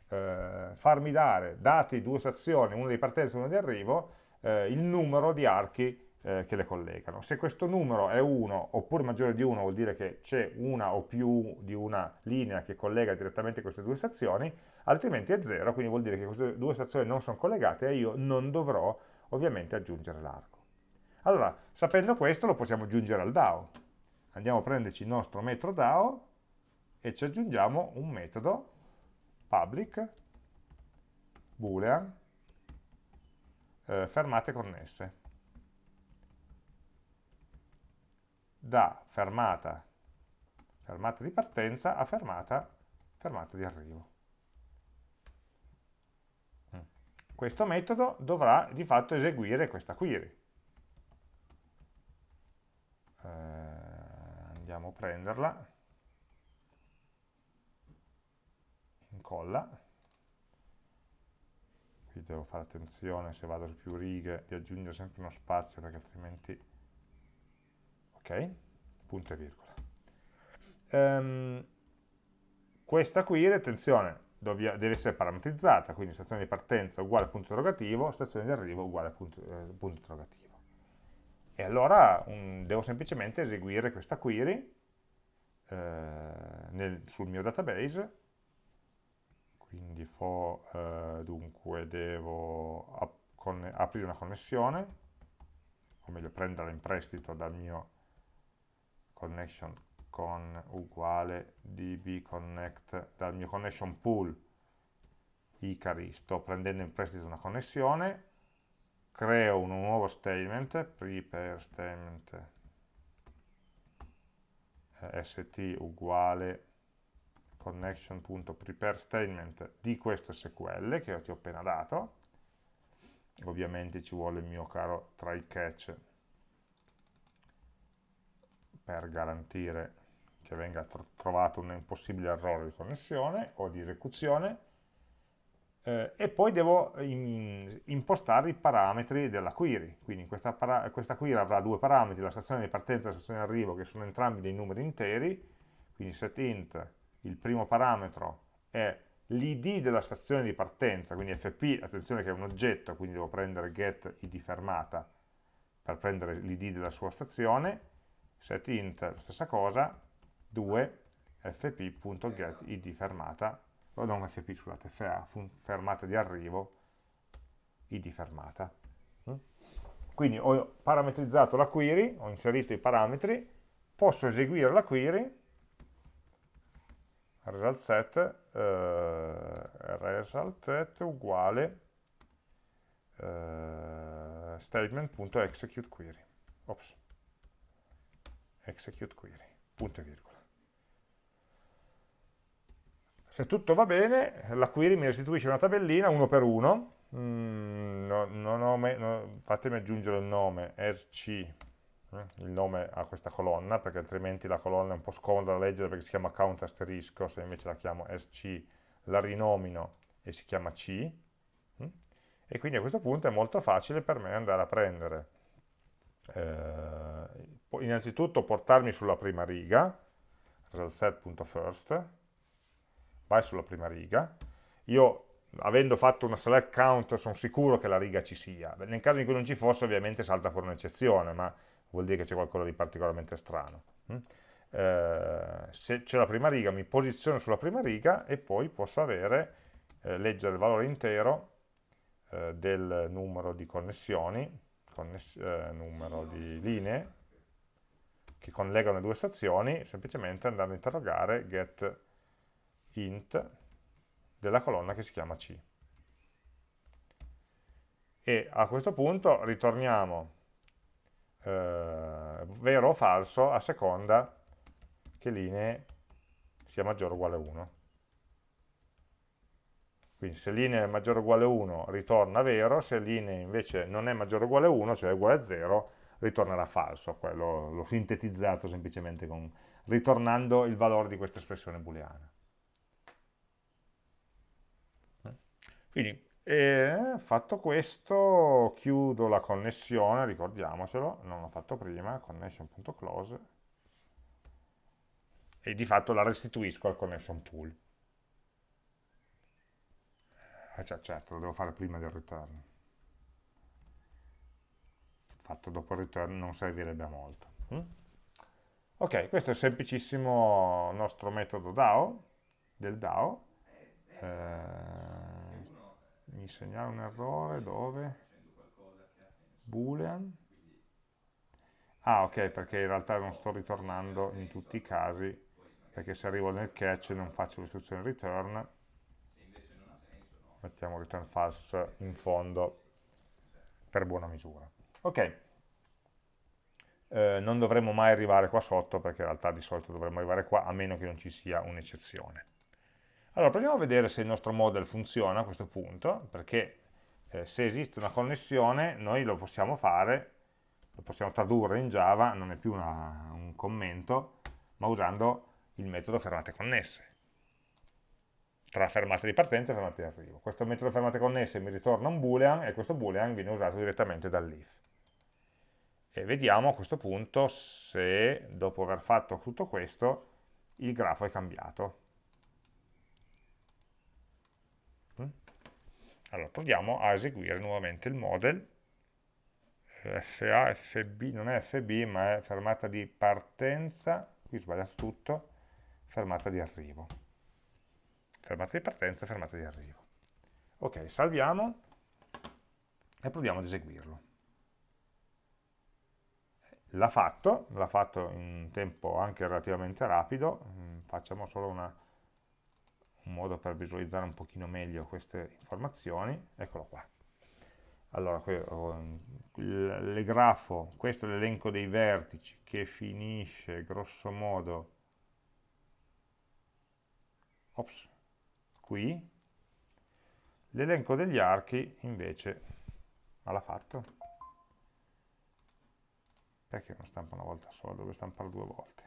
eh, farmi dare, dati due stazioni, una di partenza e una di arrivo, eh, il numero di archi eh, che le collegano. Se questo numero è 1 oppure maggiore di 1 vuol dire che c'è una o più di una linea che collega direttamente queste due stazioni, altrimenti è 0, quindi vuol dire che queste due stazioni non sono collegate e io non dovrò ovviamente aggiungere l'arco. Allora, sapendo questo lo possiamo aggiungere al DAO andiamo a prenderci il nostro metodo DAO e ci aggiungiamo un metodo public boolean eh, fermate connesse da fermata, fermata di partenza a fermata, fermata di arrivo. Mm. Questo metodo dovrà di fatto eseguire questa query. Eh, andiamo a prenderla, incolla, qui devo fare attenzione se vado su più righe di aggiungere sempre uno spazio perché altrimenti ok? Punto e virgola. Um, questa query, attenzione, deve essere parametrizzata, quindi stazione di partenza uguale punto interrogativo, stazione di arrivo uguale punto, eh, punto interrogativo. E allora um, devo semplicemente eseguire questa query eh, nel, sul mio database, quindi for, eh, dunque devo ap aprire una connessione, o meglio prenderla in prestito dal mio connection con uguale db connect dal mio connection pool. Icari, sto prendendo in prestito una connessione, creo un nuovo statement, prepare statement eh, st uguale connection.prepare statement di questo SQL che ti ho appena dato, ovviamente ci vuole il mio caro try catch per garantire che venga tro trovato un possibile errore di connessione o di esecuzione eh, e poi devo in, impostare i parametri della query, quindi questa, questa, query avrà due parametri, la stazione di partenza e la stazione di arrivo che sono entrambi dei numeri interi, quindi setInt, il primo parametro è l'id della stazione di partenza, quindi fp, attenzione che è un oggetto, quindi devo prendere get id fermata per prendere l'id della sua stazione, setInt, stessa cosa, 2 fp.get id fermata, o non fp, scusate, fa, fermata di arrivo, id fermata. Mm? Quindi ho parametrizzato la query, ho inserito i parametri, posso eseguire la query, result set, eh, result set uguale eh, statement.executeQuery. Ops execute query, punto e virgola. Se tutto va bene, la query mi restituisce una tabellina uno per uno, mm, no, no, no, fatemi aggiungere il nome sc, eh, il nome a questa colonna, perché altrimenti la colonna è un po' scomoda da leggere perché si chiama count asterisco, se invece la chiamo sc la rinomino e si chiama c, mm? e quindi a questo punto è molto facile per me andare a prendere eh, innanzitutto portarmi sulla prima riga, result.set.first, vai sulla prima riga, io avendo fatto una select count sono sicuro che la riga ci sia, nel caso in cui non ci fosse ovviamente salta fuori un'eccezione, ma vuol dire che c'è qualcosa di particolarmente strano. Mm? Eh, se c'è la prima riga mi posiziono sulla prima riga e poi posso avere, eh, leggere il valore intero eh, del numero di connessioni, conness numero di linee, che collegano le due stazioni, semplicemente andando a interrogare get int della colonna che si chiama C. E a questo punto ritorniamo eh, vero o falso a seconda che linee sia maggiore o uguale a 1. Quindi se linea è maggiore o uguale a 1 ritorna vero, se linea invece non è maggiore o uguale a 1, cioè è uguale a 0, ritornerà falso, l'ho sintetizzato semplicemente con, ritornando il valore di questa espressione booleana. Quindi, eh, fatto questo, chiudo la connessione, ricordiamocelo, non l'ho fatto prima, connection.close, e di fatto la restituisco al connection pool. Eh, cioè, certo, lo devo fare prima del return fatto dopo il return non servirebbe a molto. Mm? Ok, questo è il semplicissimo nostro metodo DAO, del DAO. Eh, mi segnala un errore dove? Boolean. Ah, ok, perché in realtà non sto ritornando in tutti i casi, perché se arrivo nel catch non faccio l'istruzione return. mettiamo return false in fondo per buona misura. Ok, eh, non dovremmo mai arrivare qua sotto perché in realtà di solito dovremmo arrivare qua a meno che non ci sia un'eccezione. Allora proviamo a vedere se il nostro model funziona a questo punto perché eh, se esiste una connessione noi lo possiamo fare, lo possiamo tradurre in Java, non è più una, un commento, ma usando il metodo fermate connesse tra fermate di partenza e fermate di arrivo. Questo metodo fermate connesse mi ritorna un boolean e questo boolean viene usato direttamente dall'if. E vediamo a questo punto se dopo aver fatto tutto questo il grafo è cambiato. Allora proviamo a eseguire nuovamente il model. FA, FB, non è FB ma è fermata di partenza, qui ho sbagliato tutto, fermata di arrivo. Fermata di partenza, fermata di arrivo. Ok, salviamo e proviamo ad eseguirlo. L'ha fatto, l'ha fatto in tempo anche relativamente rapido, mm, facciamo solo una, un modo per visualizzare un pochino meglio queste informazioni, eccolo qua. Allora, il grafo, questo è l'elenco dei vertici che finisce grosso modo ops, qui, l'elenco degli archi invece ma l'ha fatto. Perché non stampa una volta sola, dove stampare due volte?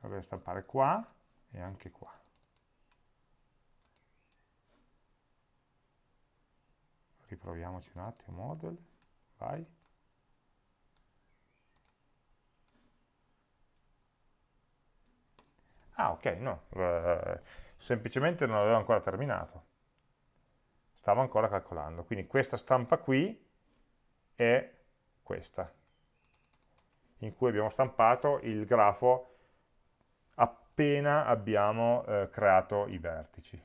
Dovrebbe stampare qua e anche qua. Riproviamoci un attimo, model, vai. Ah, ok, no, eh, semplicemente non avevo ancora terminato. Stavo ancora calcolando. Quindi questa stampa qui è questa, in cui abbiamo stampato il grafo appena abbiamo eh, creato i vertici.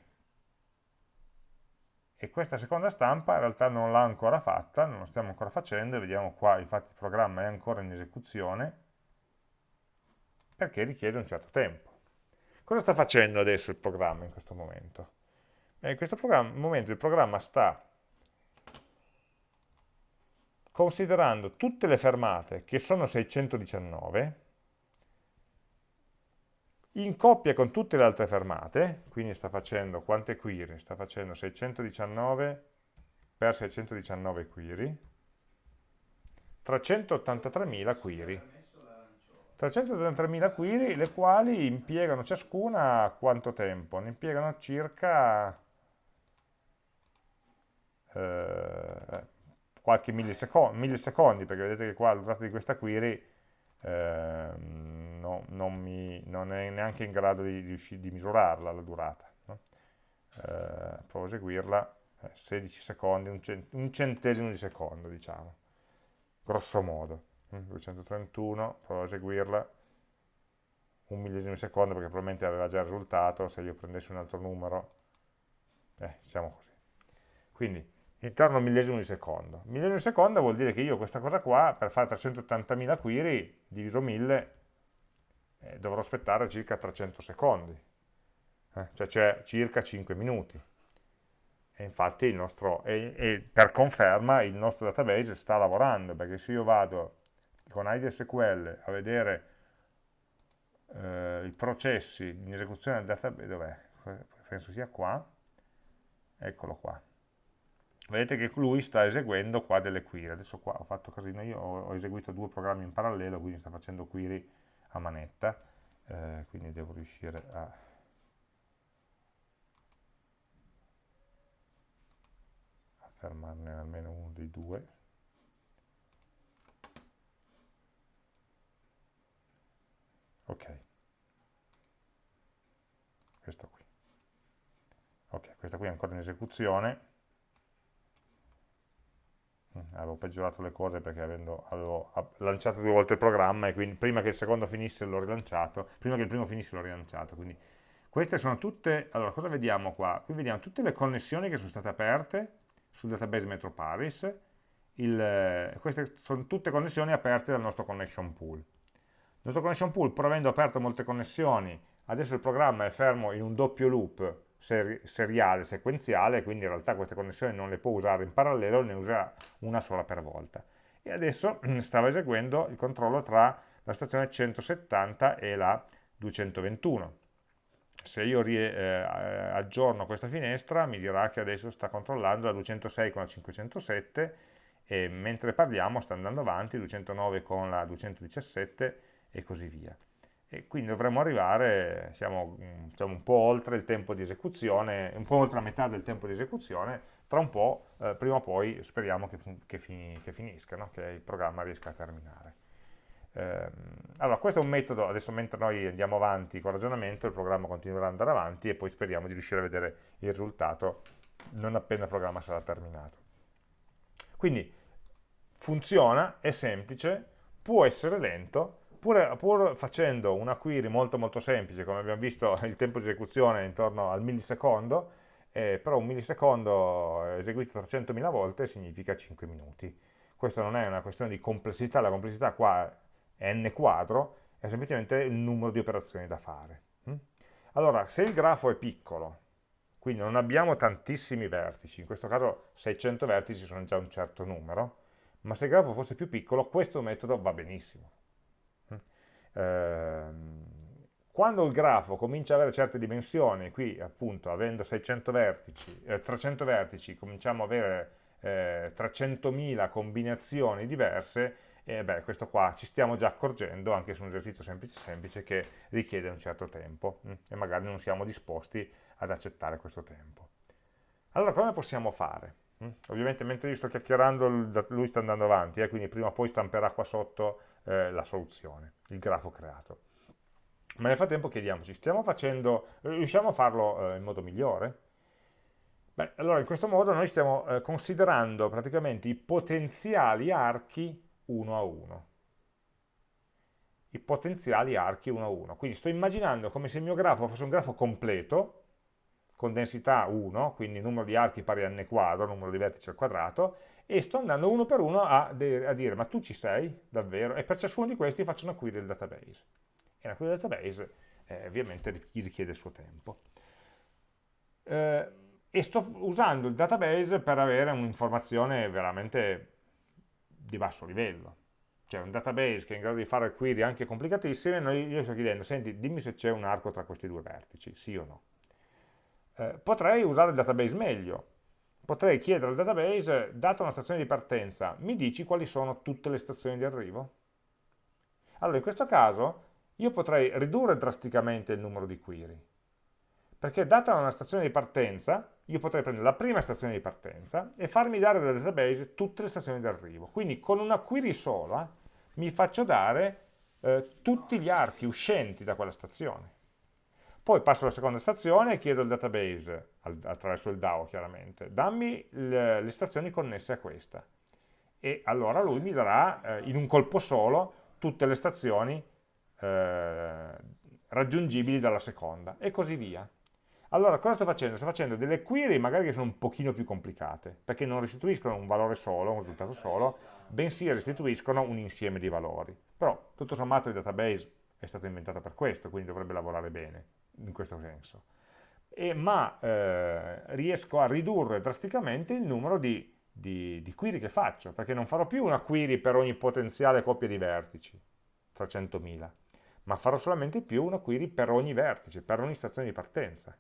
E questa seconda stampa in realtà non l'ha ancora fatta, non lo stiamo ancora facendo, vediamo qua, infatti il programma è ancora in esecuzione, perché richiede un certo tempo. Cosa sta facendo adesso il programma in questo momento? In questo momento il programma sta considerando tutte le fermate, che sono 619, in coppia con tutte le altre fermate, quindi sta facendo quante query? Sta facendo 619 per 619 query, 383.000 query. 333.000 query, le quali impiegano ciascuna quanto tempo? Ne impiegano circa eh, qualche millisecondo, millisecondi, perché vedete che qua la durata di questa query eh, no, non, mi, non, è neanche in grado di, di, di misurarla la durata. No? Eh, provo a eseguirla, 16 eh, secondi, un, cent un centesimo di secondo, diciamo, grosso modo. 231, provo a eseguirla, un millesimo di secondo perché probabilmente aveva già il risultato, se io prendessi un altro numero, eh, siamo così. Quindi, intorno a millesimo di secondo. Millesimo di secondo vuol dire che io questa cosa qua, per fare 380.000 query, diviso 1000, eh, dovrò aspettare circa 300 secondi. Eh, cioè c'è circa 5 minuti. E infatti il nostro, e, e per conferma il nostro database sta lavorando, perché se io vado con IDSQL a vedere eh, i processi in esecuzione del database, dov'è? Penso sia qua, eccolo qua. Vedete che lui sta eseguendo qua delle query, adesso qua ho fatto casino, io ho, ho eseguito due programmi in parallelo, quindi sta facendo query a manetta, eh, quindi devo riuscire a... fermarne almeno uno dei due. ok. Questo qui. Ok questa qui è ancora in esecuzione avevo peggiorato le cose perché avendo, avevo lanciato due volte il programma e quindi prima che il secondo finisse l'ho rilanciato prima che il primo finisse l'ho rilanciato quindi queste sono tutte, allora cosa vediamo qua? Qui vediamo tutte le connessioni che sono state aperte sul database Metroparis, il, queste sono tutte connessioni aperte dal nostro connection pool. Il nostro connection pool, pur avendo aperto molte connessioni, adesso il programma è fermo in un doppio loop seri seriale, sequenziale, quindi in realtà queste connessioni non le può usare in parallelo, ne usa una sola per volta. E adesso stava eseguendo il controllo tra la stazione 170 e la 221. Se io eh, aggiorno questa finestra mi dirà che adesso sta controllando la 206 con la 507 e mentre parliamo sta andando avanti 209 con la 217 e così via e quindi dovremmo arrivare, siamo diciamo, un po' oltre il tempo di esecuzione, un po' oltre la metà del tempo di esecuzione, tra un po', eh, prima o poi speriamo che, che, fini, che finisca, no? che il programma riesca a terminare. Eh, allora, questo è un metodo, adesso mentre noi andiamo avanti con il ragionamento, il programma continuerà ad andare avanti e poi speriamo di riuscire a vedere il risultato non appena il programma sarà terminato. Quindi funziona, è semplice, può essere lento, pur, pur, facendo una query molto molto semplice, come abbiamo visto il tempo di esecuzione è intorno al millisecondo, eh, però un millisecondo eseguito 300.000 volte significa 5 minuti. Questo non è una questione di complessità, la complessità qua è n quadro, è semplicemente il numero di operazioni da fare. Hm? Allora, se il grafo è piccolo, quindi non abbiamo tantissimi vertici, in questo caso 600 vertici sono già un certo numero, ma se il grafo fosse più piccolo, questo metodo va benissimo. Ehm, quando il grafo comincia ad avere certe dimensioni, qui appunto avendo 600 vertici, eh, 300 vertici, cominciamo ad avere eh, 300.000 combinazioni diverse, e beh, questo qua ci stiamo già accorgendo, anche su un esercizio semplice semplice, che richiede un certo tempo, mh, hm, e magari non siamo disposti ad accettare questo tempo. Allora, come possiamo fare? Hm? Ovviamente mentre io sto chiacchierando lui sta andando avanti, eh, quindi prima o poi stamperà qua sotto eh, la soluzione, il grafo creato. Ma nel frattempo chiediamoci, facendo, riusciamo a farlo eh, in modo migliore? Beh, allora in questo modo noi stiamo eh, considerando praticamente i potenziali archi uno a uno. I potenziali archi uno a uno. Quindi sto immaginando come se il mio grafo fosse un grafo completo, con densità 1, quindi numero di archi pari a n quadro, numero di vertici al quadrato, e sto andando uno per uno a, a, dire ma tu ci sei davvero? E per ciascuno di questi faccio una query del database. E una query del database eh, ovviamente gli richiede il suo tempo. Eh, e sto usando il database per avere un'informazione veramente di basso livello. Cioè un database che è in grado di fare query anche complicatissime, noi, io sto chiedendo, senti, dimmi se c'è un arco tra questi due vertici, sì o no. Eh, potrei usare il database meglio, potrei chiedere al database, data una stazione di partenza, mi dici quali sono tutte le stazioni di arrivo? Allora, in questo caso, io potrei ridurre drasticamente il numero di query, perché data una stazione di partenza, io potrei prendere la prima stazione di partenza e farmi dare dal database tutte le stazioni di arrivo. Quindi con una query sola mi faccio dare eh, tutti gli archi uscenti da quella stazione. Poi passo alla seconda stazione e chiedo al database, attraverso il DAO chiaramente, dammi le, stazioni connesse a questa. E allora lui mi darà eh, in un colpo solo tutte le stazioni eh, raggiungibili dalla seconda e così via. Allora, cosa sto facendo? Sto facendo delle query magari che sono un pochino più complicate, perché non restituiscono un valore solo, un risultato solo, bensì restituiscono un insieme di valori. Però, tutto sommato, il database è stato inventato per questo, quindi dovrebbe lavorare bene in questo senso. E, ma eh, riesco a ridurre drasticamente il numero di, di, di, query che faccio, perché non farò più una query per ogni potenziale coppia di vertici, 300.000, ma farò solamente più una query per ogni vertice, per ogni stazione di partenza.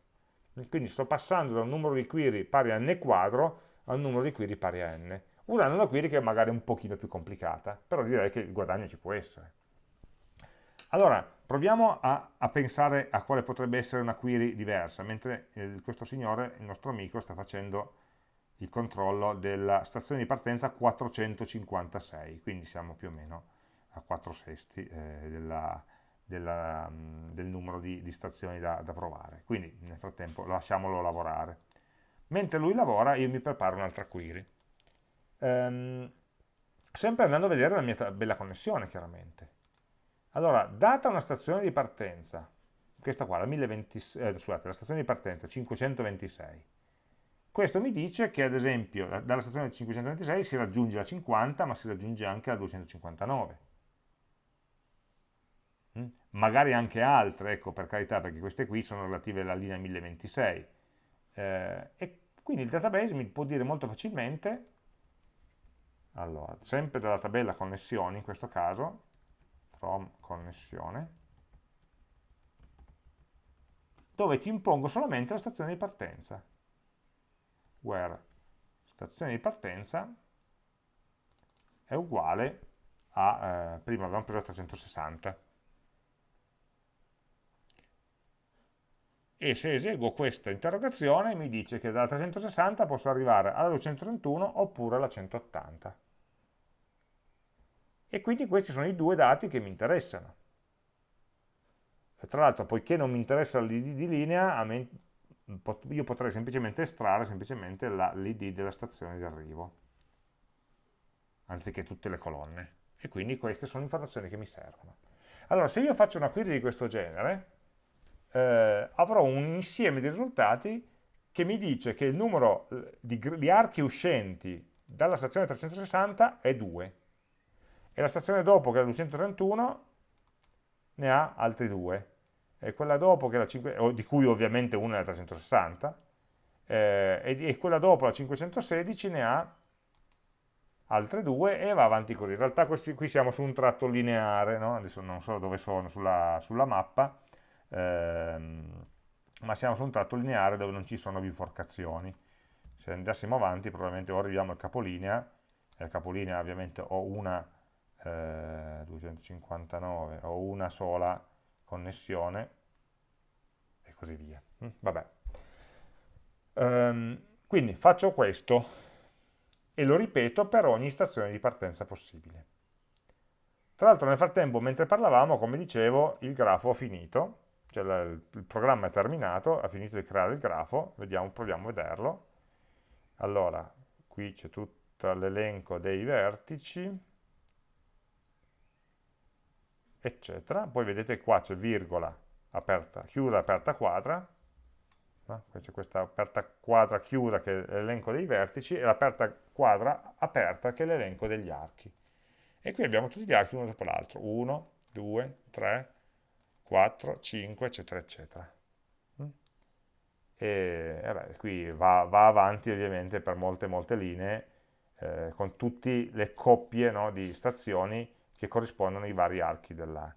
Quindi sto passando da un numero di query pari a n quadro a un numero di query pari a n, usando una query che è magari un pochino più complicata, però direi che il guadagno ci può essere. Allora, proviamo a, a, pensare a quale potrebbe essere una query diversa, mentre eh, questo signore, il nostro amico, sta facendo il controllo della stazione di partenza 456, quindi siamo più o meno a 4 sesti eh, della, della, mm, del numero di, di stazioni da, da, provare. Quindi nel frattempo lasciamolo lavorare. Mentre lui lavora io mi preparo un'altra query. Ehm, sempre andando a vedere la mia bella connessione chiaramente. Allora, data una stazione di partenza, questa qua, la, 1020, eh, scusate, la stazione di partenza 526, questo mi dice che ad esempio dalla stazione 526 si raggiunge la 50 ma si raggiunge anche la 259. Mm? Magari anche altre, ecco per carità perché queste qui sono relative alla linea 1026. Eh, e quindi il database mi può dire molto facilmente, allora, sempre dalla tabella connessioni in questo caso, from connessione, dove ti impongo solamente la stazione di partenza. Where stazione di partenza è uguale a, eh, prima abbiamo preso 360. E se eseguo questa interrogazione mi dice che dalla 360 posso arrivare alla 231 oppure alla 180. E quindi questi sono i due dati che mi interessano. Tra l'altro, poiché non mi interessa l'id di linea, io potrei semplicemente estrarre semplicemente l'id della stazione di arrivo, anziché tutte le colonne e quindi queste sono informazioni che mi servono. Allora, se io faccio una query di questo genere, eh, avrò un insieme di risultati che mi dice che il numero di, di archi uscenti dalla stazione 360 è 2 e la stazione dopo, che è la 231, ne ha altri 2 e quella dopo, che è la 5, di cui ovviamente una è la 360, eh, e, e quella dopo, la 516, ne ha altre due e va avanti così. In realtà questi, qui siamo su un tratto lineare, no? adesso non so dove sono sulla, sulla mappa, ehm, ma siamo su un tratto lineare dove non ci sono biforcazioni. Se andassimo avanti probabilmente ora arriviamo al capolinea, e al capolinea ovviamente ho una eh, 259, ho una sola connessione e così via. Mm, vabbè. Um, quindi faccio questo, e lo ripeto per ogni stazione di partenza possibile. Tra l'altro nel frattempo, mentre parlavamo, come dicevo, il grafo ha finito, cioè il programma è terminato, ha finito di creare il grafo, vediamo, proviamo a vederlo. Allora, qui c'è tutto l'elenco dei vertici, eccetera. Poi vedete qua c'è virgola, aperta, chiusa, aperta, quadra, no? c'è questa aperta quadra chiusa che è l'elenco dei vertici e l'aperta quadra aperta che è l'elenco degli archi. E qui abbiamo tutti gli archi uno dopo l'altro, 1, 2, 3, 4, 5, eccetera, eccetera. Mm? E vabbè, qui va, va, avanti ovviamente per molte, molte linee, eh, con tutte le coppie no, di stazioni che corrispondono ai vari archi della,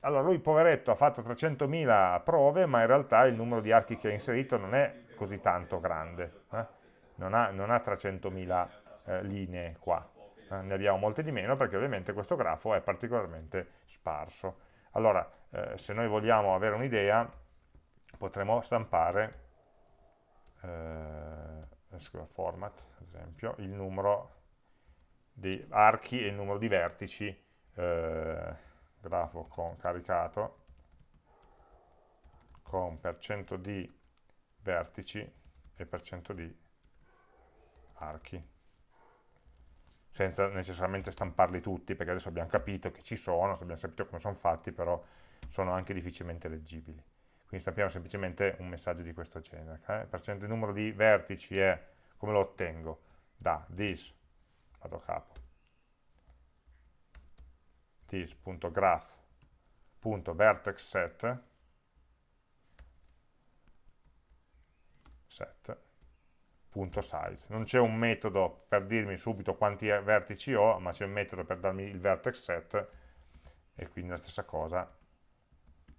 allora lui poveretto ha fatto 300.000 prove, ma in realtà il numero di archi che ha inserito non è così tanto grande, eh? non ha, ha 300.000 eh, linee qua, eh? ne abbiamo molte di meno perché ovviamente questo grafo è particolarmente sparso. Allora, eh, se noi vogliamo avere un'idea, potremmo stampare, eh, format, ad esempio, il numero di archi e il numero di vertici eh, grafo con caricato con per cento di vertici e per cento di archi senza necessariamente stamparli tutti perché adesso abbiamo capito che ci sono, abbiamo capito come sono fatti però sono anche difficilmente leggibili quindi stampiamo semplicemente un messaggio di questo genere okay? per cento il numero di vertici è come lo ottengo? da this vado a capo this.graph.vertexset set.size. Non c'è un metodo per dirmi subito quanti vertici ho, ma c'è un metodo per darmi il vertex set e quindi la stessa cosa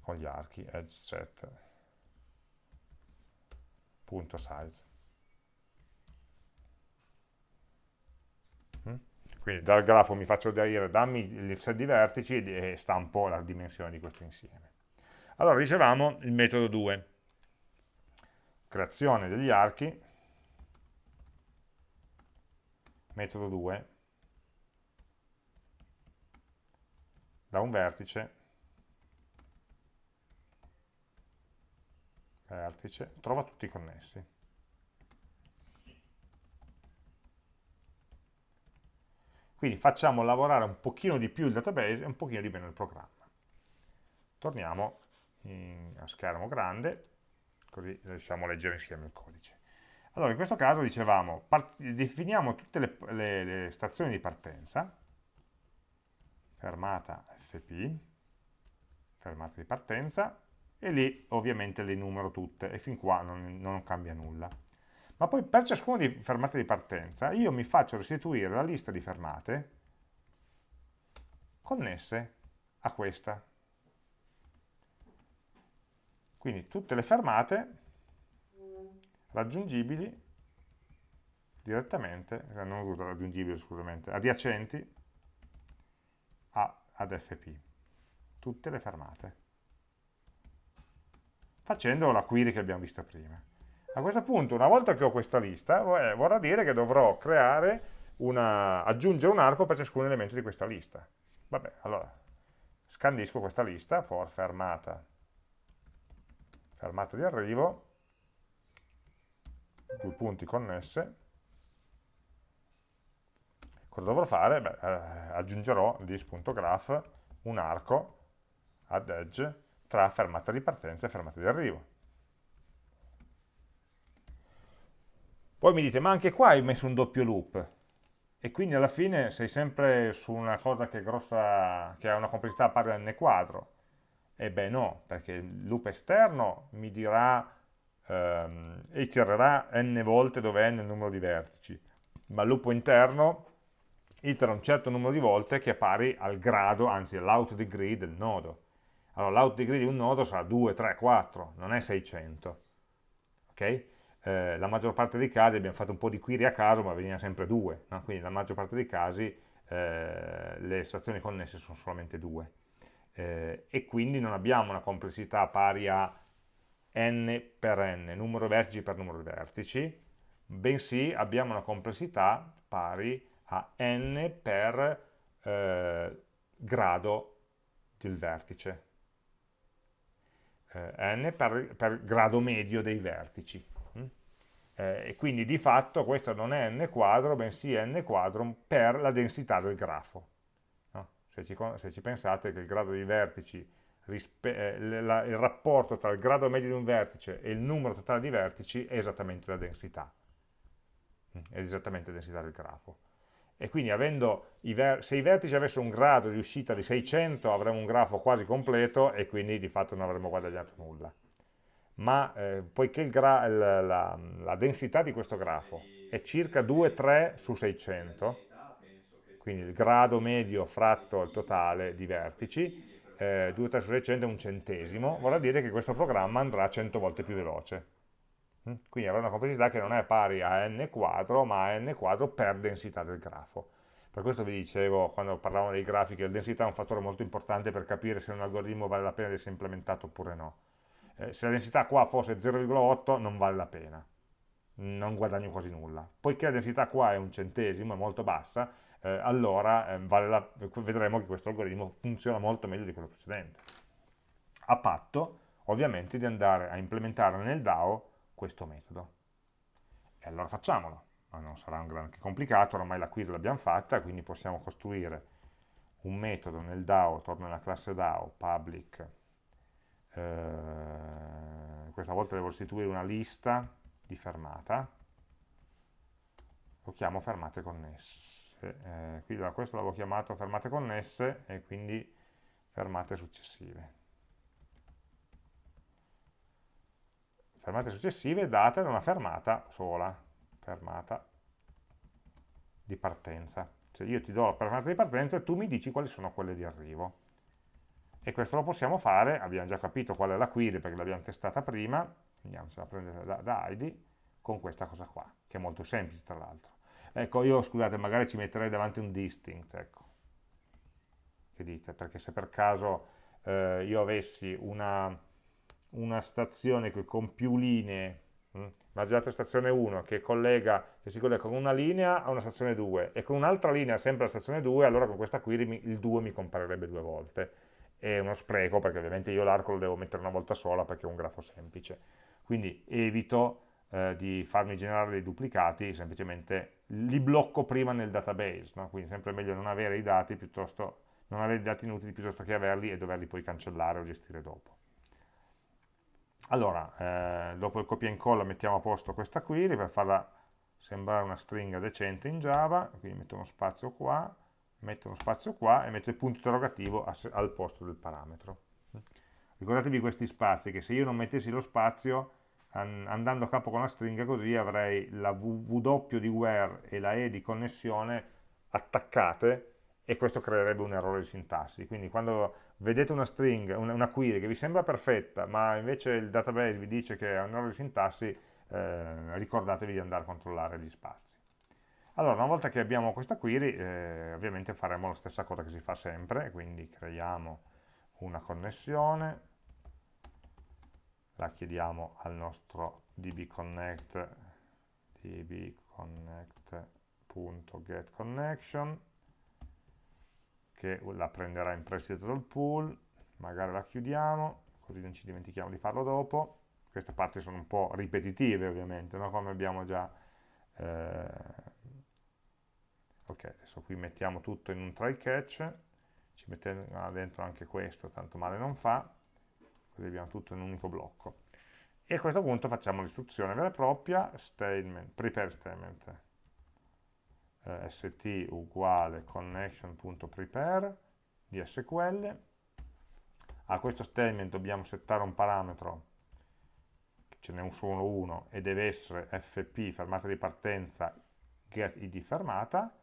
con gli archi, edge set.size. Quindi dal grafo mi faccio dire dammi il set di vertici e stampo la dimensione di questo insieme. Allora dicevamo il metodo 2, creazione degli archi, metodo 2, da un vertice, vertice, trova tutti connessi. Quindi facciamo lavorare un pochino di più il database e un pochino di meno il programma. Torniamo in, a schermo grande, così riusciamo a leggere insieme il codice. Allora, in questo caso dicevamo, definiamo tutte le, le, le, stazioni di partenza, fermata FP, fermata di partenza, e lì ovviamente le numero tutte e fin qua non, non cambia nulla. Ma poi per ciascuna di fermate di partenza io mi faccio restituire la lista di fermate connesse a questa. Quindi tutte le fermate raggiungibili direttamente, eh, non raggiungibili scusamente, adiacenti a, ad FP, tutte le fermate, facendo la query che abbiamo visto prima. A questo punto, una volta che ho questa lista, eh, vorrà dire che dovrò creare una, aggiungere un arco per ciascun elemento di questa lista. Vabbè, allora, scandisco questa lista, for fermata, fermata di arrivo, due punti connesse, cosa dovrò fare? Beh, eh, aggiungerò this.graph un arco ad edge tra fermata di partenza e fermata di arrivo. Poi mi dite, ma anche qua hai messo un doppio loop, e quindi alla fine sei sempre su una cosa che, grossa, che ha una complessità pari a n quadro. E beh no, perché il loop esterno mi dirà, ehm, itererà n volte dove n è il numero di vertici, ma il loop interno itera un certo numero di volte che è pari al grado, anzi all'out degree del nodo. Allora l'out degree di un nodo sarà 2, 3, 4, non è 600. Ok? Eh, la maggior parte dei casi abbiamo fatto un po' di query a caso, ma veniva sempre 2, no? quindi la maggior parte dei casi eh, le estrazioni connesse sono solamente 2. Eh, e quindi non abbiamo una complessità pari a n per n, numero di vertici per numero di vertici, bensì abbiamo una complessità pari a n per eh, grado del vertice, eh, n per, per, grado medio dei vertici. Eh, e quindi di fatto questo non è n quadro, bensì n quadro per la densità del grafo. No? Se, ci, se, ci, pensate che il grado di vertici, eh, il rapporto tra il grado medio di un vertice e il numero totale di vertici è esattamente la densità, mm? è esattamente la densità del grafo e quindi i se i vertici avessero un grado di uscita di 600 avremmo un grafo quasi completo e quindi di fatto non avremmo guadagnato nulla. Ma eh, poiché la, la, la, densità di questo grafo è circa 2-3 su 600, quindi il grado medio fratto il totale di vertici, eh, 2-3 su 600 è un centesimo, vorrà dire che questo programma andrà 100 volte più veloce. Mm? Quindi avrà una complessità che non è pari a n quadro, ma a n quadro per densità del grafo. Per questo vi dicevo, quando parlavamo dei grafi, che la densità è un fattore molto importante per capire se un algoritmo vale la pena di essere implementato oppure no. Eh, se la densità qua fosse 0,8 non vale la pena, non guadagno quasi nulla. Poiché la densità qua è un centesimo, è molto bassa, eh, allora eh, vale la, vedremo che questo algoritmo funziona molto meglio di quello precedente. A patto, ovviamente, di andare a implementare nel DAO questo metodo. E allora facciamolo, ma non sarà un granché complicato, ormai la query l'abbiamo fatta, quindi possiamo costruire un metodo nel DAO, torno nella classe DAO, public, eh, questa volta devo restituire una lista di fermata, lo chiamo fermate connesse, eh, qui da questo l'avevo chiamato fermate connesse e quindi fermate successive. fermate successive date da una fermata sola, fermata di partenza. Cioè io ti do la fermata di partenza e tu mi dici quali sono quelle di arrivo. E questo lo possiamo fare, abbiamo già capito qual è la query perché l'abbiamo testata prima, andiamocela a prendere da, da ID, con questa cosa qua, che è molto semplice tra l'altro. Ecco, io scusate, magari ci metterei davanti un distinct, ecco. Che dite? Perché se per caso eh, io avessi una una stazione con più linee, mh? immaginate stazione 1 che, collega, che si collega con una linea a una stazione 2 e con un'altra linea sempre alla stazione 2, allora con questa query mi, il 2 mi comparirebbe due volte. È uno spreco perché ovviamente io l'arco lo devo mettere una volta sola perché è un grafo semplice. Quindi evito eh, di farmi generare dei duplicati, semplicemente li blocco prima nel database, no? quindi sempre meglio non avere i dati piuttosto non avere i dati inutili piuttosto che averli e doverli poi cancellare o gestire dopo. Allora, eh, dopo il copia e incolla mettiamo a posto questa query per farla sembrare una stringa decente in Java, quindi metto uno spazio qua, metto uno spazio qua e metto il punto interrogativo al posto del parametro. Ricordatevi questi spazi, che se io non mettessi lo spazio, andando a capo con la stringa così avrei la w di where e la e di connessione attaccate e questo creerebbe un errore di sintassi. Quindi quando vedete una string, una, una query che vi sembra perfetta, ma invece il database vi dice che è un errore di sintassi, eh, ricordatevi di andare a controllare gli spazi. Allora, una volta che abbiamo questa query, eh, ovviamente faremo la stessa cosa che si fa sempre, quindi creiamo una connessione, la chiediamo al nostro dbconnect dbconnect.getConnection che la prenderà in prestito dal pool, magari la chiudiamo, così non ci dimentichiamo di farlo dopo. Queste parti sono un po' ripetitive ovviamente, no? come abbiamo già... Eh... ok, adesso qui mettiamo tutto in un try catch, ci mettiamo dentro anche questo, tanto male non fa, così abbiamo tutto in un unico blocco. E a questo punto facciamo l'istruzione vera e propria, statement, prepare statement, eh, st uguale connection.prepare di SQL. A questo statement dobbiamo settare un parametro, ce n'è solo uno, e deve essere fp, fermata di partenza, get id fermata,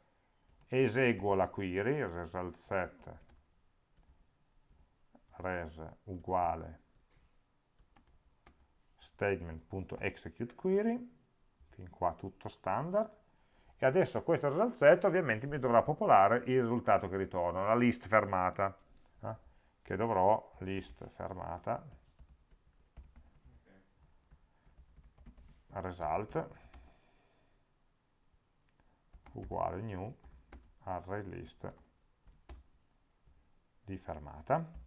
eseguo la query, result set res uguale statement.executeQuery, fin qua tutto standard, e adesso questo result set ovviamente mi dovrà popolare il risultato che ritorno, la list fermata, eh? che dovrò list fermata result uguale new array list di fermata.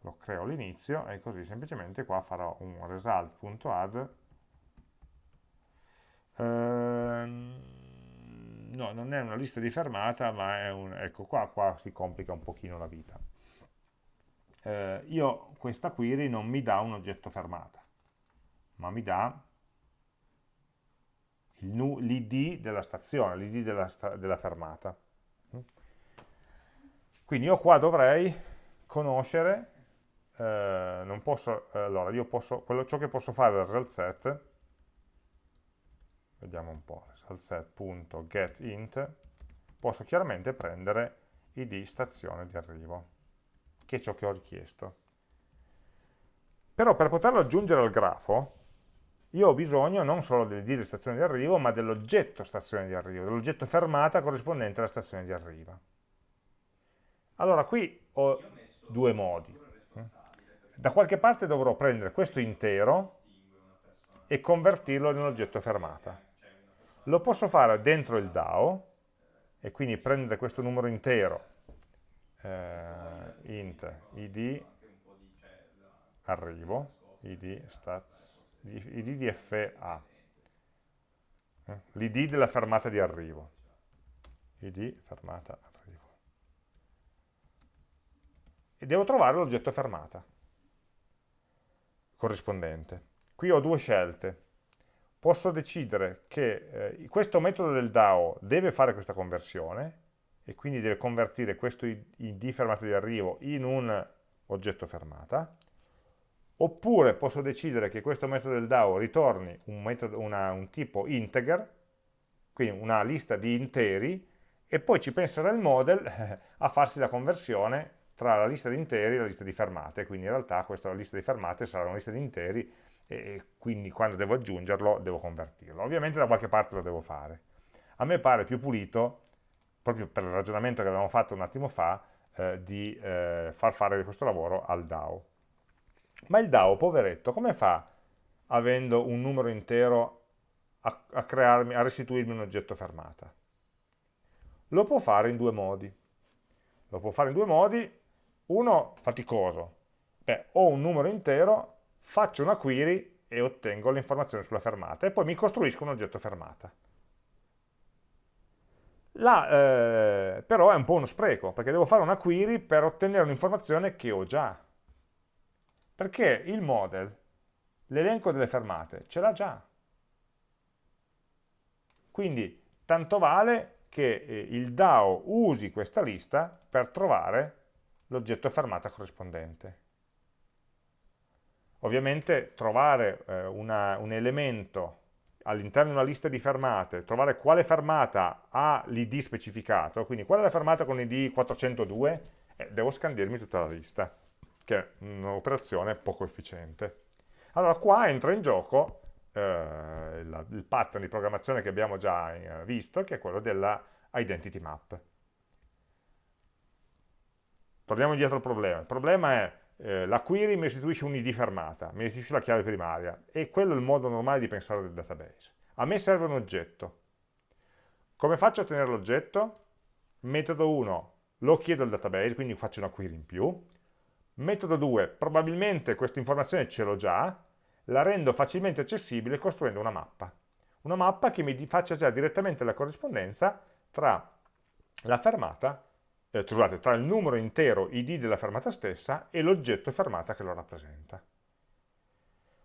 Lo creo all'inizio e così semplicemente qua farò un result.add ehm, no, non è una lista di fermata ma è un, ecco qua, qua si complica un pochino la vita. Eh, io questa query non mi dà un oggetto fermata ma mi dà l'id della stazione, l'id della, della fermata quindi io qua dovrei conoscere eh, non posso, allora io posso, quello, ciò che posso fare dal result set, vediamo un po', result set.getInt, posso chiaramente prendere id stazione di arrivo, che è ciò che ho richiesto. Però per poterlo aggiungere al grafo, io ho bisogno non solo dell'id di stazione di arrivo, ma dell'oggetto stazione di arrivo, dell'oggetto fermata corrispondente alla stazione di arrivo. Allora qui ho due modi da qualche parte dovrò prendere questo intero e convertirlo in un oggetto fermata. Lo posso fare dentro il DAO, e quindi prendere questo numero intero, eh, int id arrivo, id, stats, id di fa, eh, l'id della fermata di arrivo, id fermata arrivo. E devo trovare l'oggetto fermata corrispondente. Qui ho due scelte. Posso decidere che eh, questo metodo del DAO deve fare questa conversione e quindi deve convertire questo id fermata di arrivo in un oggetto fermata, oppure posso decidere che questo metodo del DAO ritorni un, metodo, una, un tipo integer, quindi una lista di interi, e poi ci penserà il model a farsi la conversione tra la lista di interi e la lista di fermate, quindi in realtà questa lista di fermate sarà una lista di interi e quindi quando devo aggiungerlo devo convertirlo. Ovviamente da qualche parte lo devo fare. A me pare più pulito, proprio per il ragionamento che avevamo fatto un attimo fa, eh, di eh, far fare questo lavoro al DAO. Ma il DAO, poveretto, come fa, avendo un numero intero, a, a, crearmi, a restituirmi un oggetto fermata? Lo può fare in due modi. Lo può fare in due modi, uno faticoso, beh, ho un numero intero, faccio una query e ottengo l'informazione sulla fermata e poi mi costruisco un oggetto fermata. Là, eh, però è un po' uno spreco, perché devo fare una query per ottenere un'informazione che ho già. Perché il model, l'elenco delle fermate, ce l'ha già. Quindi tanto vale che eh, il DAO usi questa lista per trovare l'oggetto fermata corrispondente. ovviamente trovare eh, una, un elemento all'interno di una lista di fermate, trovare quale fermata ha l'id specificato, quindi qual è la fermata con l'id 402, eh, devo scandirmi tutta la lista, che è un'operazione poco efficiente. Allora qua entra in gioco eh, il, pattern di programmazione che abbiamo già eh, visto, che è quello della identity map. Torniamo indietro al problema. Il problema è eh, la query mi restituisce un id fermata, mi restituisce la chiave primaria e quello è il modo normale di pensare del database. A me serve un oggetto. Come faccio a ottenere l'oggetto? Metodo 1 lo chiedo al database, quindi faccio una query in più. Metodo 2, probabilmente questa informazione ce l'ho già, la rendo facilmente accessibile costruendo una mappa. Una mappa che mi faccia già direttamente la corrispondenza tra la fermata, eh, scusate, tra il numero intero id della fermata stessa e l'oggetto fermata che lo rappresenta.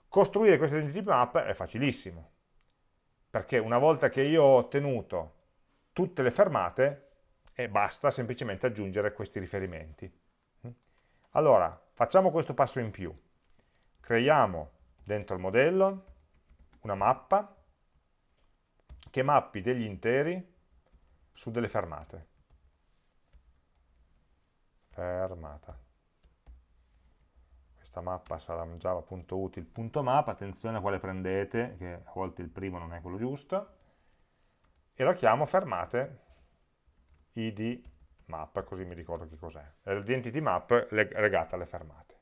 Costruire questa identity map è facilissimo, perché una volta che io ho ottenuto tutte le fermate, e basta semplicemente aggiungere questi riferimenti. Allora, facciamo questo passo in più. Creiamo dentro il modello una mappa che mappi degli interi su delle fermate. Fermata. Questa mappa sarà java.util.map, attenzione a quale prendete, che a volte il primo non è quello giusto, e la chiamo fermate id map, così mi ricordo che cos'è. L'identity map legata alle fermate.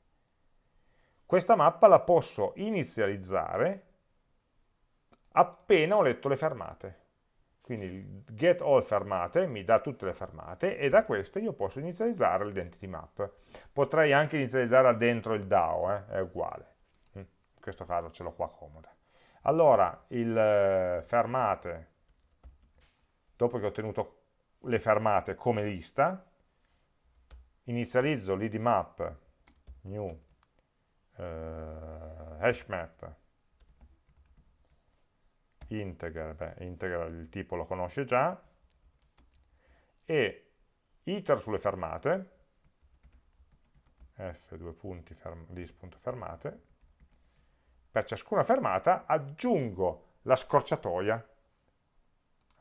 Questa mappa la posso inizializzare appena ho letto le fermate. Quindi il get all fermate mi dà tutte le fermate e da queste io posso inizializzare l'identity map. Potrei anche inizializzare dentro il DAO, eh? è uguale. Mm, in questo caso ce l'ho qua comoda. Allora, il eh, fermate, dopo che ho ottenuto le fermate come lista, inizializzo l'id map new eh, hashmap integer, beh, integer il tipo lo conosce già, e iter sulle fermate, f due punti ferm, list.fermate, per ciascuna fermata aggiungo la scorciatoia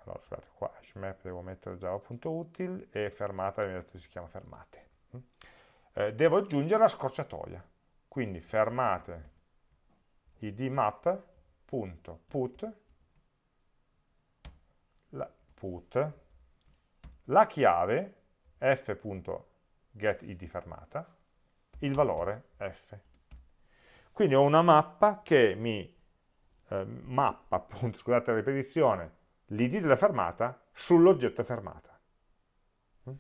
allora scusate qua hashmap devo mettere java.util e fermata si chiama fermate. Mm. eh, devo aggiungere la scorciatoia. Quindi fermate id map.put la, put la chiave f.getID fermata il valore f. Quindi ho una mappa che mi eh, mappa appunto scusate la ripetizione l'id della fermata sull'oggetto fermata. Mm?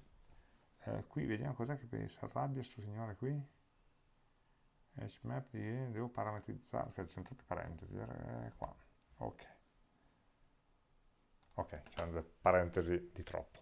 Eh, qui vediamo cos'è che si arrabbia questo signore qui. Hashmap di, devo parametrizzare, aspetta, sono troppe parentesi, eh, qua, ok. Ok, c'erano delle parentesi di troppo.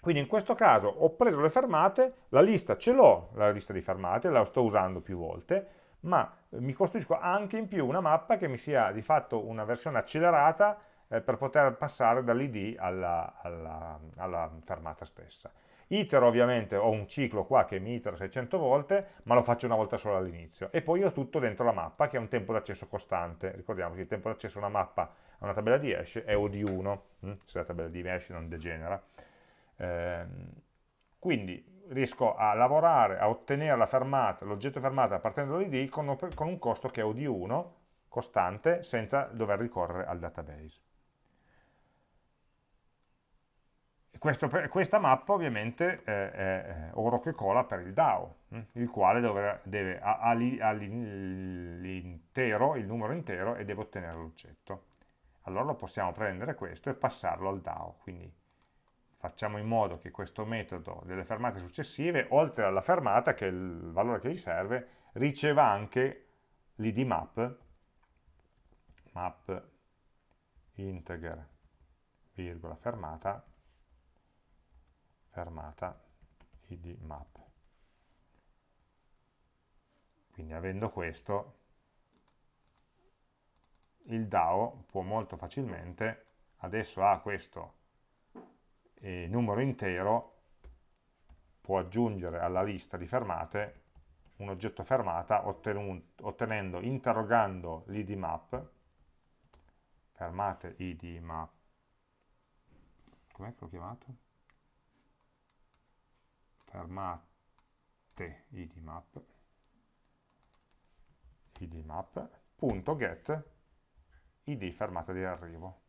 Quindi in questo caso ho preso le fermate, la lista ce l'ho, la lista di fermate, la sto usando più volte, ma mi costruisco anche in più una mappa che mi sia di fatto una versione accelerata eh, per poter passare dall'id alla, alla, alla, fermata stessa. Iter ovviamente ho un ciclo qua che mi itera 600 volte, ma lo faccio una volta solo all'inizio. E poi ho tutto dentro la mappa che ha un tempo d'accesso costante. Ricordiamoci, il tempo d'accesso a una mappa, a una tabella di hash è O di 1, hm? se la tabella di hash non degenera. Eh, quindi riesco a lavorare, a ottenere la fermata, l'oggetto fermata partendo dall'id con un costo che è O di 1, costante, senza dover ricorrere al database. Questo, questa mappa ovviamente è, oro che cola per il DAO, hm, il quale deve, deve, ha, l'intero, il numero intero e deve ottenere l'oggetto. Allora lo possiamo prendere questo e passarlo al DAO, quindi facciamo in modo che questo metodo delle fermate successive, oltre alla fermata, che è il valore che gli serve, riceva anche l'id map, map integer, virgola, fermata, fermata id map. Quindi avendo questo, il DAO può molto facilmente, adesso ha questo numero intero, può aggiungere alla lista di fermate un oggetto fermata ottenendo, interrogando l'id map, fermate id map, com'è che l'ho chiamato? Fermate id map, id fermata di arrivo.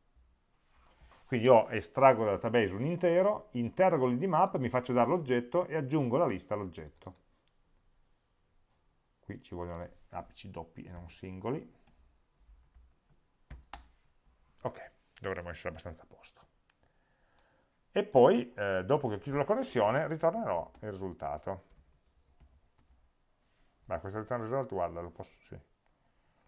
Quindi io estraggo dal database un intero, interrogo l'id map, mi faccio dare l'oggetto e aggiungo la lista all'oggetto. Qui ci vogliono le apici doppi e non singoli. Ok, dovremmo essere abbastanza a posto. E poi, eh, dopo che ho chiuso la connessione, ritornerò il risultato. Beh, questo return result, guarda, lo posso, sì.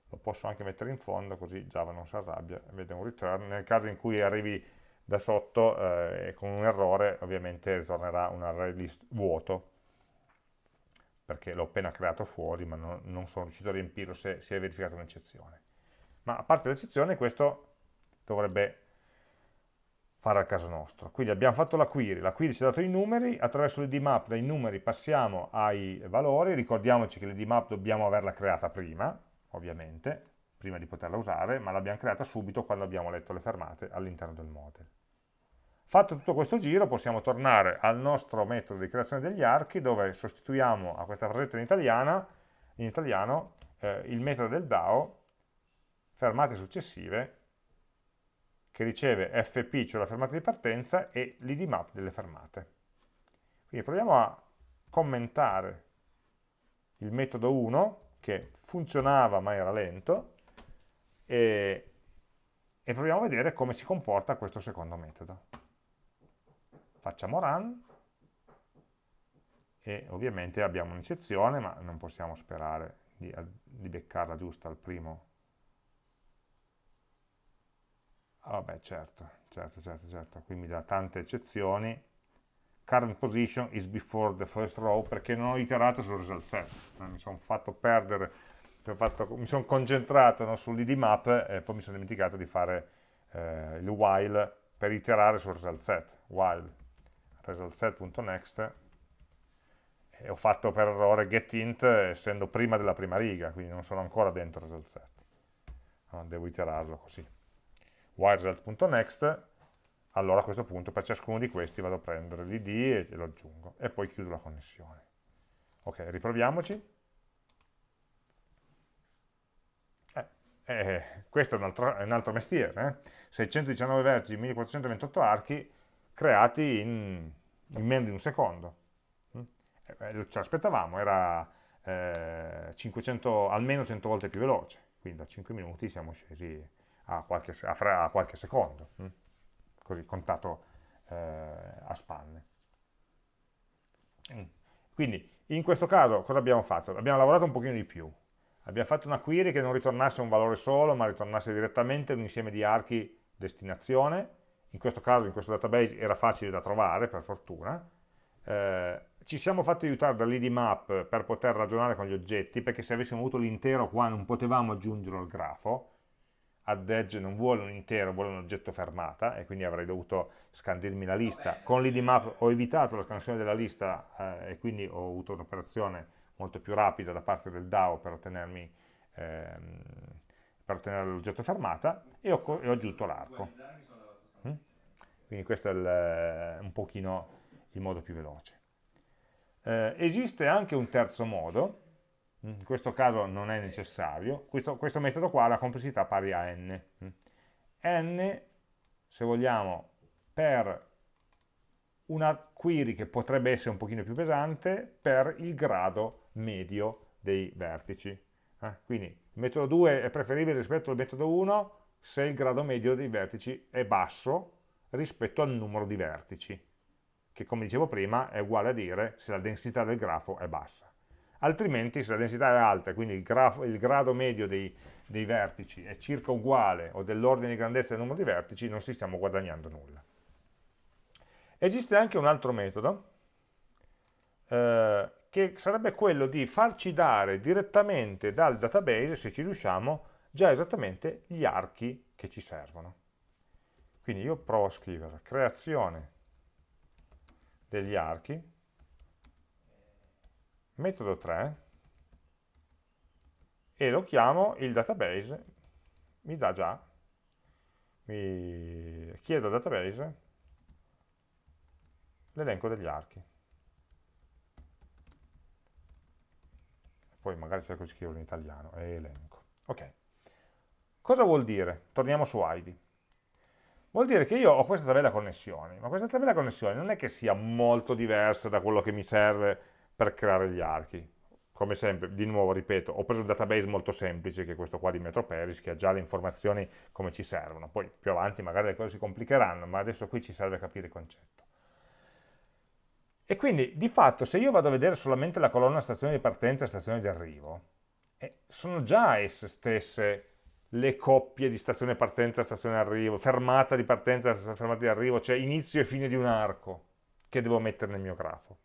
lo posso anche mettere in fondo, così Java non si arrabbia, vede un return. Nel caso in cui arrivi da sotto eh, con un errore ovviamente ritornerà un array list vuoto perché l'ho appena creato fuori ma non, non, sono riuscito a riempirlo se si è verificata un'eccezione ma a parte l'eccezione questo dovrebbe fare al caso nostro. Quindi abbiamo fatto la query, la query ci ha dato i numeri attraverso l'id map dai numeri passiamo ai valori. Ricordiamoci che l'id map dobbiamo averla creata prima ovviamente prima di poterla usare, ma l'abbiamo creata subito quando abbiamo letto le fermate all'interno del model. Fatto tutto questo giro possiamo tornare al nostro metodo di creazione degli archi dove sostituiamo a questa frasetta in, italiana, in italiano eh, il metodo del DAO fermate successive che riceve fp, cioè la fermata di partenza, e l'id map delle fermate. Quindi proviamo a commentare il metodo 1 che funzionava ma era lento e, e proviamo a vedere come si comporta questo secondo metodo. Facciamo run e ovviamente abbiamo un'eccezione, ma non possiamo sperare di, di beccarla giusta al primo. Ah, vabbè, certo, certo, certo, certo, qui mi dà tante eccezioni. Current position is before the first row perché non ho iterato sul result set, mi sono fatto perdere mi sono concentrato no, sull'id map e poi mi sono dimenticato di fare eh, il while per iterare sul result set, while result set.next e ho fatto per errore getInt essendo prima della prima riga, quindi non sono ancora dentro result set. Devo iterarlo così. While result.next allora a questo punto per ciascuno di questi vado a prendere l'id e lo aggiungo e poi chiudo la connessione. Ok, riproviamoci. Eh, questo è un altro, è un altro mestiere, eh? 619 vertici, 1428 archi creati in, in meno di un secondo. Mm? Eh, ce l'aspettavamo, era eh, 500, almeno 100 volte più veloce, quindi da 5 minuti siamo scesi a qualche, a a qualche secondo, mm? così contato eh, a spanne. Mm. Quindi in questo caso cosa abbiamo fatto? Abbiamo lavorato un pochino di più, abbiamo fatto una query che non ritornasse un valore solo, ma ritornasse direttamente un insieme di archi destinazione, in questo caso, in questo database, era facile da trovare, per fortuna, eh, ci siamo fatti aiutare dall'id map per poter ragionare con gli oggetti, perché se avessimo avuto l'intero qua non potevamo aggiungerlo al grafo, add edge non vuole un intero, vuole un oggetto fermata, e quindi avrei dovuto scandirmi la lista. Con l'id map ho evitato la scansione della lista eh, e quindi ho avuto un'operazione molto più rapida da parte del DAO per ottenermi ehm, per ottenere l'oggetto fermata e ho, e ho aggiunto l'arco. Mm? Quindi questo è il, un pochino il modo più veloce. Eh, esiste anche un terzo modo, in questo caso non è necessario, questo, questo, metodo qua ha la complessità pari a n. N, se vogliamo, per una query che potrebbe essere un pochino più pesante, per il grado medio dei vertici. Eh? Quindi il metodo 2 è preferibile rispetto al metodo 1 se il grado medio dei vertici è basso rispetto al numero di vertici, che come dicevo prima è uguale a dire se la densità del grafo è bassa. Altrimenti se la densità è alta, quindi il, grafo, il grado medio dei, dei vertici è circa uguale o dell'ordine di grandezza del numero di vertici, non si stiamo guadagnando nulla. Esiste anche un altro metodo, eh, che sarebbe quello di farci dare direttamente dal database, se ci riusciamo, già esattamente gli archi che ci servono. Quindi io provo a scrivere creazione degli archi, metodo 3, e lo chiamo il database, mi dà già, mi chiedo al database l'elenco degli archi. Poi magari cerco di scriverlo in italiano, è elenco. Ok. Cosa vuol dire? Torniamo su ID. Vuol dire che io ho questa tabella connessioni, ma questa tabella connessioni non è che sia molto diversa da quello che mi serve per creare gli archi come sempre, di nuovo ripeto, ho preso un database molto semplice, che è questo qua di Metroperis, che ha già le informazioni come ci servono, poi più avanti magari le cose si complicheranno, ma adesso qui ci serve capire il concetto. E quindi, di fatto, se io vado a vedere solamente la colonna stazione di partenza e stazione di arrivo, eh, sono già esse stesse le coppie di stazione partenza e stazione arrivo, fermata di partenza e fermata di arrivo, cioè inizio e fine di un arco, che devo mettere nel mio grafo.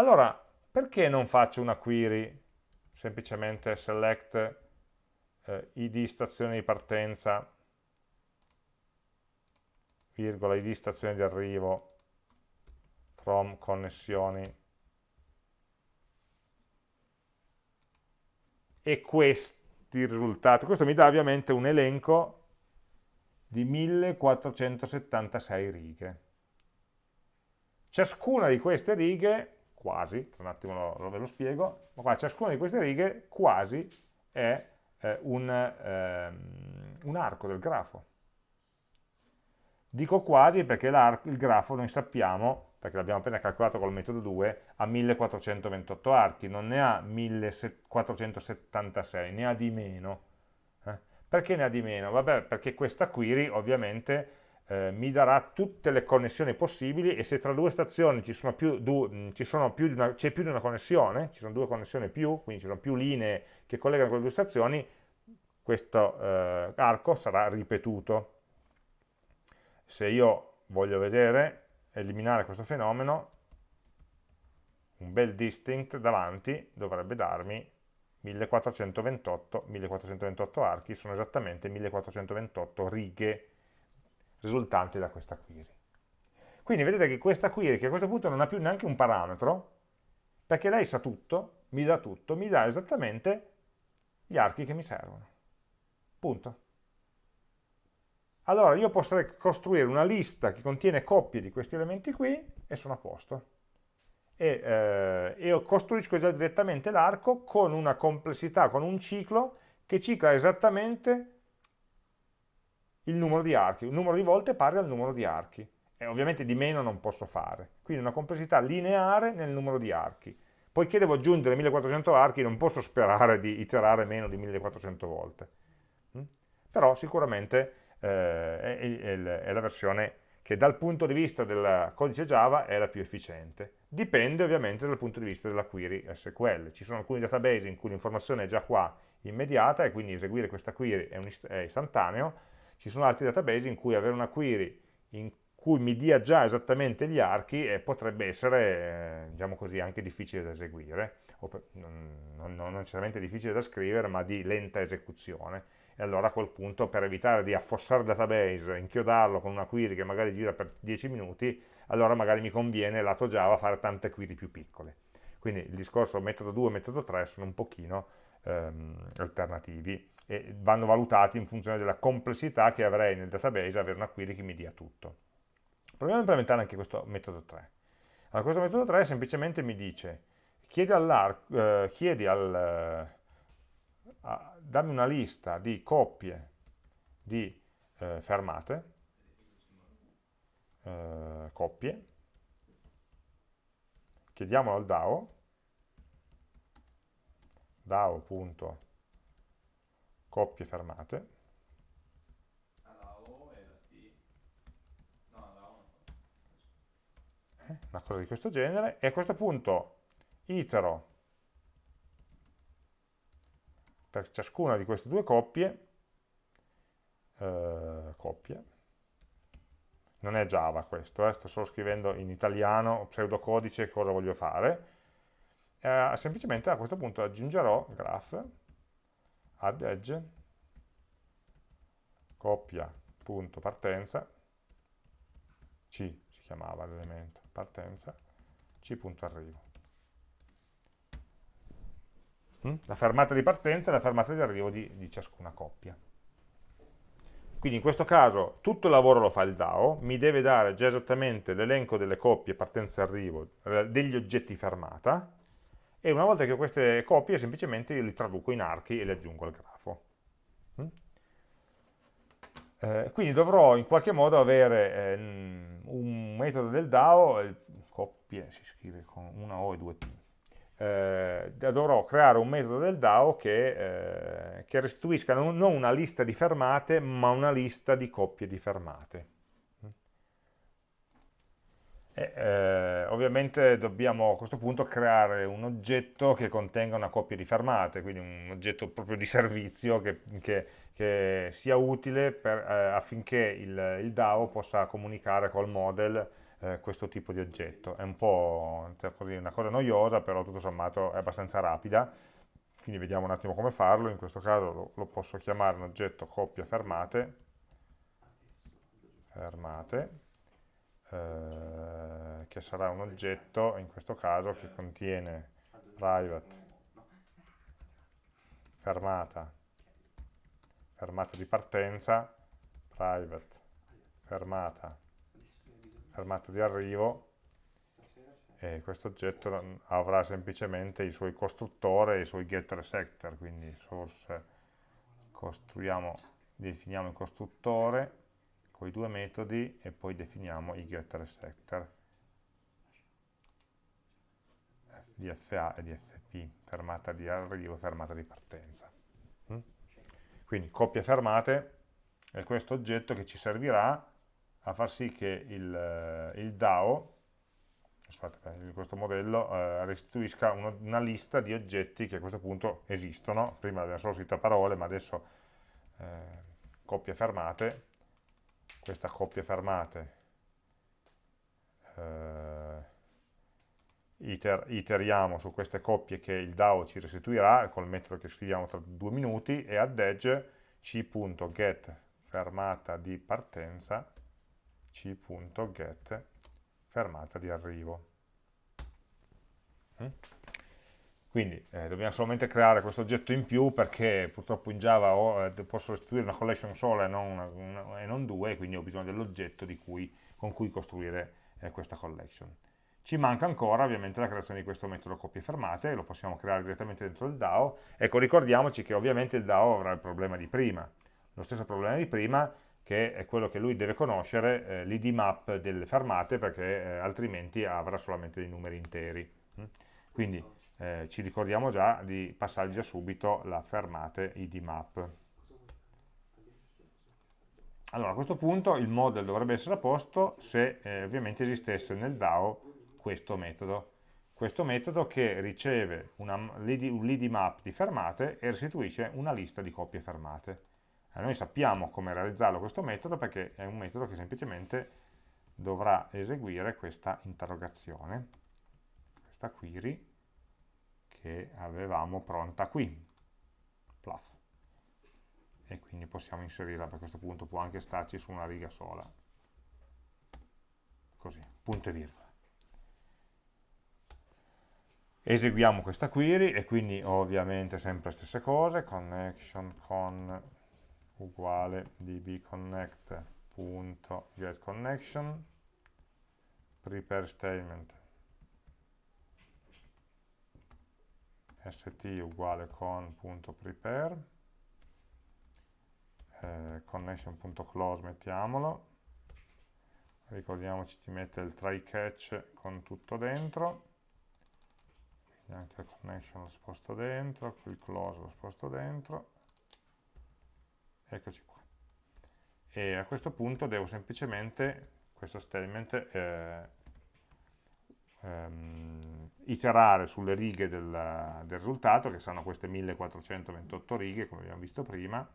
Allora, perché non faccio una query semplicemente select eh, id stazione di partenza virgola id stazione di arrivo from connessioni. E questi risultati questo mi dà ovviamente un elenco di 1476 righe. Ciascuna di queste righe quasi, tra un attimo lo, ve lo spiego, ma qua ciascuna di queste righe quasi è eh, un, ehm, un, arco del grafo. Dico quasi perché il grafo noi sappiamo, perché l'abbiamo appena calcolato col metodo 2, ha 1428 archi, non ne ha 1476, ne ha di meno. Eh? Perché ne ha di meno? Vabbè, perché questa query ovviamente eh, mi darà tutte le connessioni possibili e se tra due stazioni c'è più, più, più, di una connessione, ci sono due connessioni più, quindi ci sono più linee che collegano quelle due stazioni, questo eh, arco sarà ripetuto. Se io voglio vedere, eliminare questo fenomeno, un bel distinct davanti dovrebbe darmi 1428, 1428 archi, sono esattamente 1428 righe risultanti da questa query. Quindi vedete che questa query, che a questo punto non ha più neanche un parametro, perché lei sa tutto, mi dà tutto, mi dà esattamente gli archi che mi servono. Punto. Allora io potrei costruire una lista che contiene coppie di questi elementi qui e sono a posto. E, eh, e costruisco già direttamente l'arco con una complessità, con un ciclo che cicla esattamente il numero di archi, un numero di volte pari al numero di archi, e ovviamente di meno non posso fare, quindi una complessità lineare nel numero di archi. Poiché devo aggiungere 1400 archi non posso sperare di iterare meno di 1400 volte, mm? però sicuramente eh, è, è, è la versione che dal punto di vista del codice Java è la più efficiente. Dipende ovviamente dal punto di vista della query SQL. Ci sono alcuni database in cui l'informazione è già qua immediata e quindi eseguire questa query è, è istantaneo, ci sono altri database in cui avere una query in cui mi dia già esattamente gli archi e potrebbe essere, eh, diciamo così, anche difficile da eseguire, per, non, non, necessariamente difficile da scrivere, ma di lenta esecuzione. E allora a quel punto, per evitare di affossare il database, inchiodarlo con una query che magari gira per 10 minuti, allora magari mi conviene lato Java fare tante query più piccole. Quindi il discorso metodo 2 e metodo 3 sono un pochino ehm, alternativi e vanno valutati in funzione della complessità che avrei nel database avere una query che mi dia tutto. Proviamo a implementare anche questo metodo 3. Allora, questo metodo 3 semplicemente mi dice chiedi, eh, chiedi al, eh, a, dammi una lista di coppie di eh, fermate, eh, coppie, chiediamolo al DAO, DAO.coppie coppie fermate. Eh, una cosa di questo genere, e a questo punto itero per ciascuna di queste due coppie, eh, coppie, non è Java questo, eh, sto solo scrivendo in italiano, pseudocodice, cosa voglio fare, eh, semplicemente a questo punto aggiungerò graph add edge, coppia, punto, partenza, C si chiamava l'elemento, partenza, C punto arrivo. hm? la fermata di partenza e la fermata di arrivo di, di ciascuna coppia. Quindi in questo caso tutto il lavoro lo fa il DAO, mi deve dare già esattamente l'elenco delle coppie partenza e arrivo eh, degli oggetti fermata e una volta che ho queste coppie semplicemente io li traduco in archi e li aggiungo al grafo. Mm? Eh, quindi dovrò in qualche modo avere eh, un metodo del DAO, coppie si scrive con una O e due T, eh, dovrò creare un metodo del DAO che, eh, che restituisca non, una lista di fermate, ma una lista di coppie di fermate. Eh, ovviamente dobbiamo a questo punto creare un oggetto che contenga una coppia di fermate, quindi un oggetto proprio di servizio che, che, che sia utile per, eh, affinché il, il DAO possa comunicare col model eh, questo tipo di oggetto. È un po' cioè, così, una cosa noiosa, però tutto sommato è abbastanza rapida, quindi vediamo un attimo come farlo. In questo caso lo, lo posso chiamare un oggetto coppia fermate, fermate eh, che sarà un oggetto, in questo caso, che contiene private. Fermata, fermata di partenza, private. Fermata. Fermata di arrivo. E questo oggetto avrà semplicemente i suoi costruttore e i suoi getter sector, quindi source costruiamo, definiamo il costruttore con i due metodi e poi definiamo i getter sector di FA e di FP, fermata di arrivo e fermata di partenza. Mm? Quindi coppie fermate è questo oggetto che ci servirà a far sì che il, eh, il DAO, aspetta, questo modello, eh, restituisca una lista di oggetti che a questo punto esistono, prima abbiamo solo scritto parole, ma adesso eh, coppie fermate, questa coppia fermate, eh, iter, iteriamo su queste coppie che il DAO ci restituirà col metodo che scriviamo tra due minuti e add edge c.get fermata di partenza c.get fermata di arrivo. Mm? Quindi eh, dobbiamo solamente creare questo oggetto in più perché purtroppo in Java ho, eh, posso restituire una collection sola e non, una, una, e non due, quindi ho bisogno dell'oggetto con cui costruire eh, questa collection. Ci manca ancora ovviamente la creazione di questo metodo coppie fermate, lo possiamo creare direttamente dentro il DAO. Ecco, ricordiamoci che ovviamente il DAO avrà il problema di prima. Lo stesso problema di prima, che è quello che lui deve conoscere, eh, l'id map delle fermate, perché eh, altrimenti avrà solamente dei numeri interi. Quindi eh, ci ricordiamo già di passare già subito la fermate id map. Allora, a questo punto il model dovrebbe essere a posto se eh, ovviamente esistesse nel DAO questo metodo. Questo metodo che riceve un lead map di fermate e restituisce una lista di coppie fermate. Eh, noi sappiamo come realizzarlo questo metodo perché è un metodo che semplicemente dovrà eseguire questa interrogazione, questa query che avevamo pronta qui, Pluff. E quindi possiamo inserirla, a questo punto può anche starci su una riga sola. Così, punto e virgola. Eseguiamo questa query e quindi ovviamente sempre stesse cose, connection con uguale dbconnect.getConnection prepare statement st uguale con.prepare eh, connection.close mettiamolo. Ricordiamoci di mettere il try catch con tutto dentro. Quindi anche il connection lo sposto dentro il close lo sposto dentro. Eccoci qua. E a questo punto devo semplicemente, questo statement, eh, ehm, iterare sulle righe del, del risultato, che sono queste 1428 righe, come abbiamo visto prima,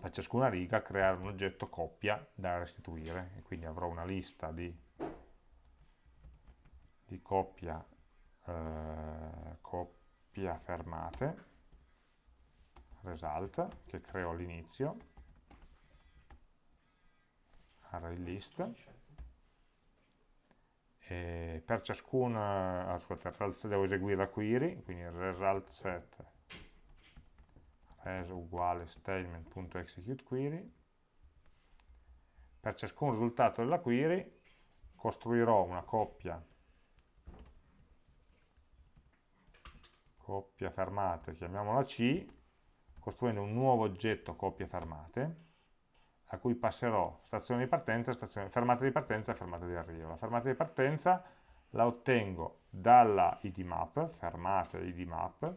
per ciascuna riga creare un oggetto coppia da restituire, e quindi avrò una lista di, di coppia, eh, coppia fermate, result che creo all'inizio. Array list E per ciascuna, ascolta, devo eseguire la query, quindi result set res uguale statement.executeQuery. Per ciascun risultato della query costruirò una coppia coppia fermate, chiamiamola C, costruendo un nuovo oggetto coppia fermate, a cui passerò stazione di partenza, stazione, fermata di partenza e fermata di arrivo. La fermata di partenza la ottengo dalla id map, fermata id map,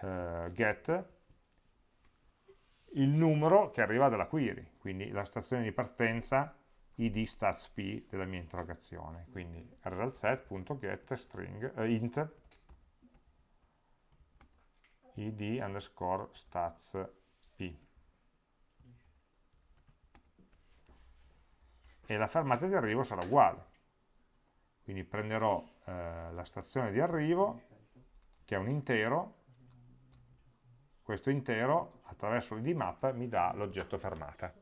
eh, get, il numero che arriva dalla query, quindi la stazione di partenza id stats p della mia interrogazione, quindi resultset.get string eh, int id underscore stats p e la fermata di arrivo sarà uguale quindi prenderò eh, la stazione di arrivo che è un intero questo intero attraverso l'id map mi dà l'oggetto fermata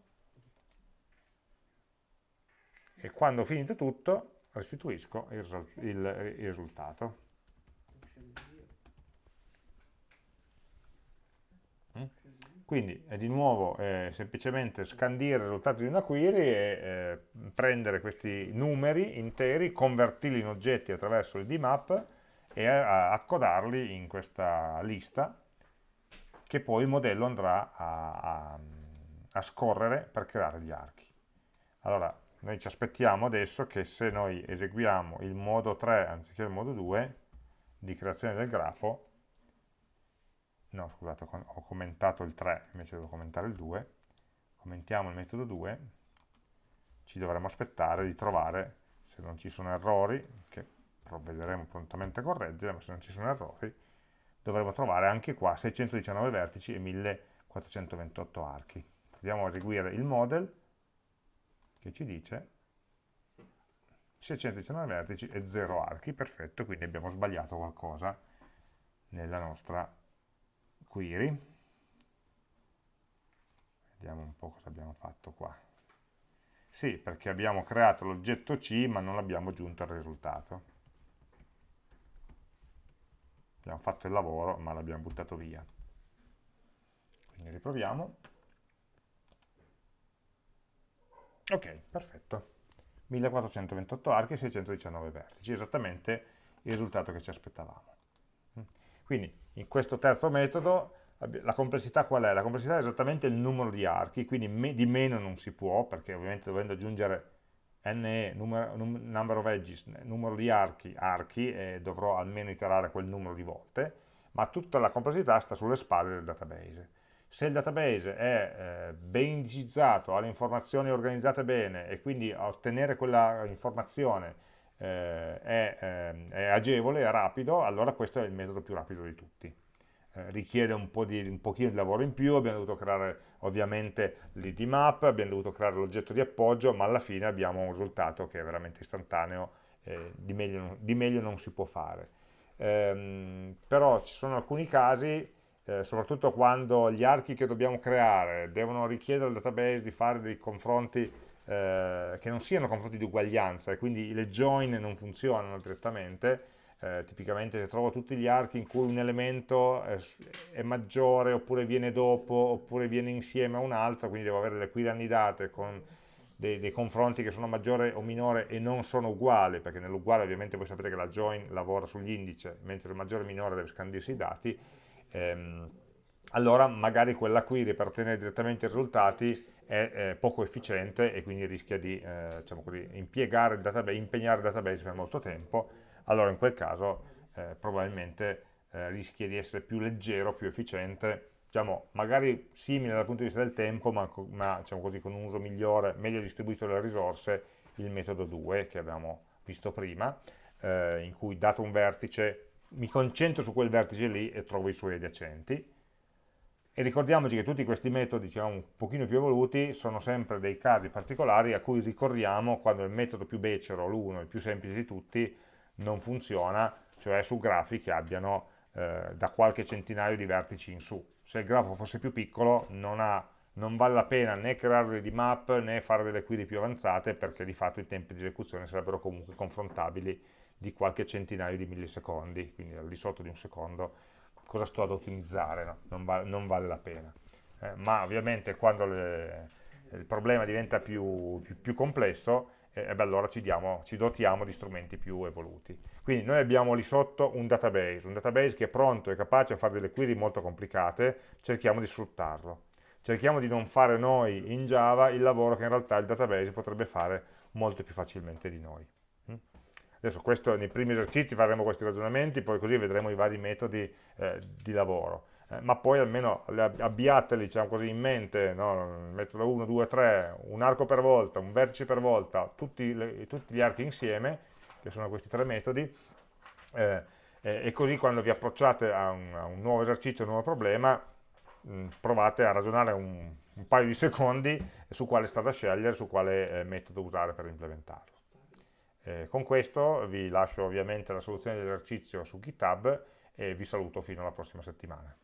e quando ho finito tutto restituisco il, il, il risultato. Quindi è di nuovo eh, semplicemente scandire il risultato di una query e eh, prendere questi numeri interi, convertirli in oggetti attraverso il dmap e accodarli in questa lista che poi il modello andrà a, a, a scorrere per creare gli archi. Allora, noi ci aspettiamo adesso che se noi eseguiamo il modo 3 anziché il modo 2 di creazione del grafo, no scusate ho commentato il 3 invece devo commentare il 2, commentiamo il metodo 2, ci dovremo aspettare di trovare, se non ci sono errori, che provvederemo prontamente a correggere, ma se non ci sono errori, dovremo trovare anche qua 619 vertici e 1428 archi. Proviamo a eseguire il model, che ci dice 619 vertici e 0 archi, perfetto, quindi abbiamo sbagliato qualcosa nella nostra query. Vediamo un po' cosa abbiamo fatto qua. Sì, perché abbiamo creato l'oggetto C ma non l'abbiamo aggiunto al risultato. Abbiamo fatto il lavoro ma l'abbiamo buttato via. Quindi riproviamo. Ok, perfetto. 1428 archi e 619 vertici, esattamente il risultato che ci aspettavamo. Quindi in questo terzo metodo la complessità qual è? La complessità è esattamente il numero di archi, quindi me, di meno non si può, perché ovviamente dovendo aggiungere ne, numero, number of edges, numero di archi, archi, e dovrò almeno iterare quel numero di volte, ma tutta la complessità sta sulle spalle del database se il database è eh, ben indicizzato, ha le informazioni organizzate bene e quindi ottenere quella informazione eh, è, eh, è, agevole, è rapido, allora questo è il metodo più rapido di tutti. Eh, richiede un, po di, un pochino di lavoro in più, abbiamo dovuto creare ovviamente l'id map, abbiamo dovuto creare l'oggetto di appoggio, ma alla fine abbiamo un risultato che è veramente istantaneo, di meglio, di, meglio, non si può fare. Ehm, però ci sono alcuni casi eh, soprattutto quando gli archi che dobbiamo creare devono richiedere al database di fare dei confronti eh, che non siano confronti di uguaglianza e quindi le join non funzionano direttamente, eh, tipicamente se trovo tutti gli archi in cui un elemento è, è, maggiore oppure viene dopo oppure viene insieme a un altro, quindi devo avere le query annidate con dei, dei, confronti che sono maggiore o minore e non sono uguali, perché nell'uguale ovviamente voi sapete che la join lavora sull'indice, mentre il maggiore e minore deve scandirsi i dati, ehm, allora magari quella query per ottenere direttamente i risultati è eh, poco efficiente e quindi rischia di eh, diciamo così, impiegare il database, impegnare il database per molto tempo, allora in quel caso eh, probabilmente eh, rischia di essere più leggero, più efficiente, diciamo, magari simile dal punto di vista del tempo, ma, ma diciamo così, con un uso migliore, meglio distribuito delle risorse, il metodo 2 che abbiamo visto prima, eh, in cui dato un vertice mi concentro su quel vertice lì e trovo i suoi adiacenti. E ricordiamoci che tutti questi metodi, diciamo, un pochino più evoluti, sono sempre dei casi particolari a cui ricorriamo quando il metodo più becero, l'uno, il più semplice di tutti, non funziona, cioè su grafi che abbiano eh, da qualche centinaio di vertici in su. Se il grafo fosse più piccolo non ha non vale la pena né creare di map né fare delle query più avanzate perché di fatto i tempi di esecuzione sarebbero comunque confrontabili di qualche centinaio di millisecondi, quindi al di sotto di un secondo cosa sto ad ottimizzare, no? non, va, non, vale la pena. Eh, ma ovviamente quando le, il problema diventa più, più, più complesso, eh, beh, allora ci, diamo, ci, dotiamo di strumenti più evoluti. Quindi noi abbiamo lì sotto un database, un database che è pronto e capace a fare delle query molto complicate, cerchiamo di sfruttarlo. Cerchiamo di non fare noi in Java il lavoro che in realtà il database potrebbe fare molto più facilmente di noi. Mm? Adesso questo, nei primi esercizi faremo questi ragionamenti, poi così vedremo i vari metodi eh, di lavoro. Eh, ma poi almeno abbiateli diciamo così, in mente, no? metodo 1, 2, 3, un arco per volta, un vertice per volta, tutti, le, tutti gli archi insieme, che sono questi tre metodi, eh, e così quando vi approcciate a un, a un nuovo esercizio, a un nuovo problema, mh, provate a ragionare un, un, paio di secondi su quale strada scegliere, su quale eh, metodo usare per implementarlo. Eh, con questo vi lascio ovviamente la soluzione dell'esercizio su GitHub e vi saluto fino alla prossima settimana.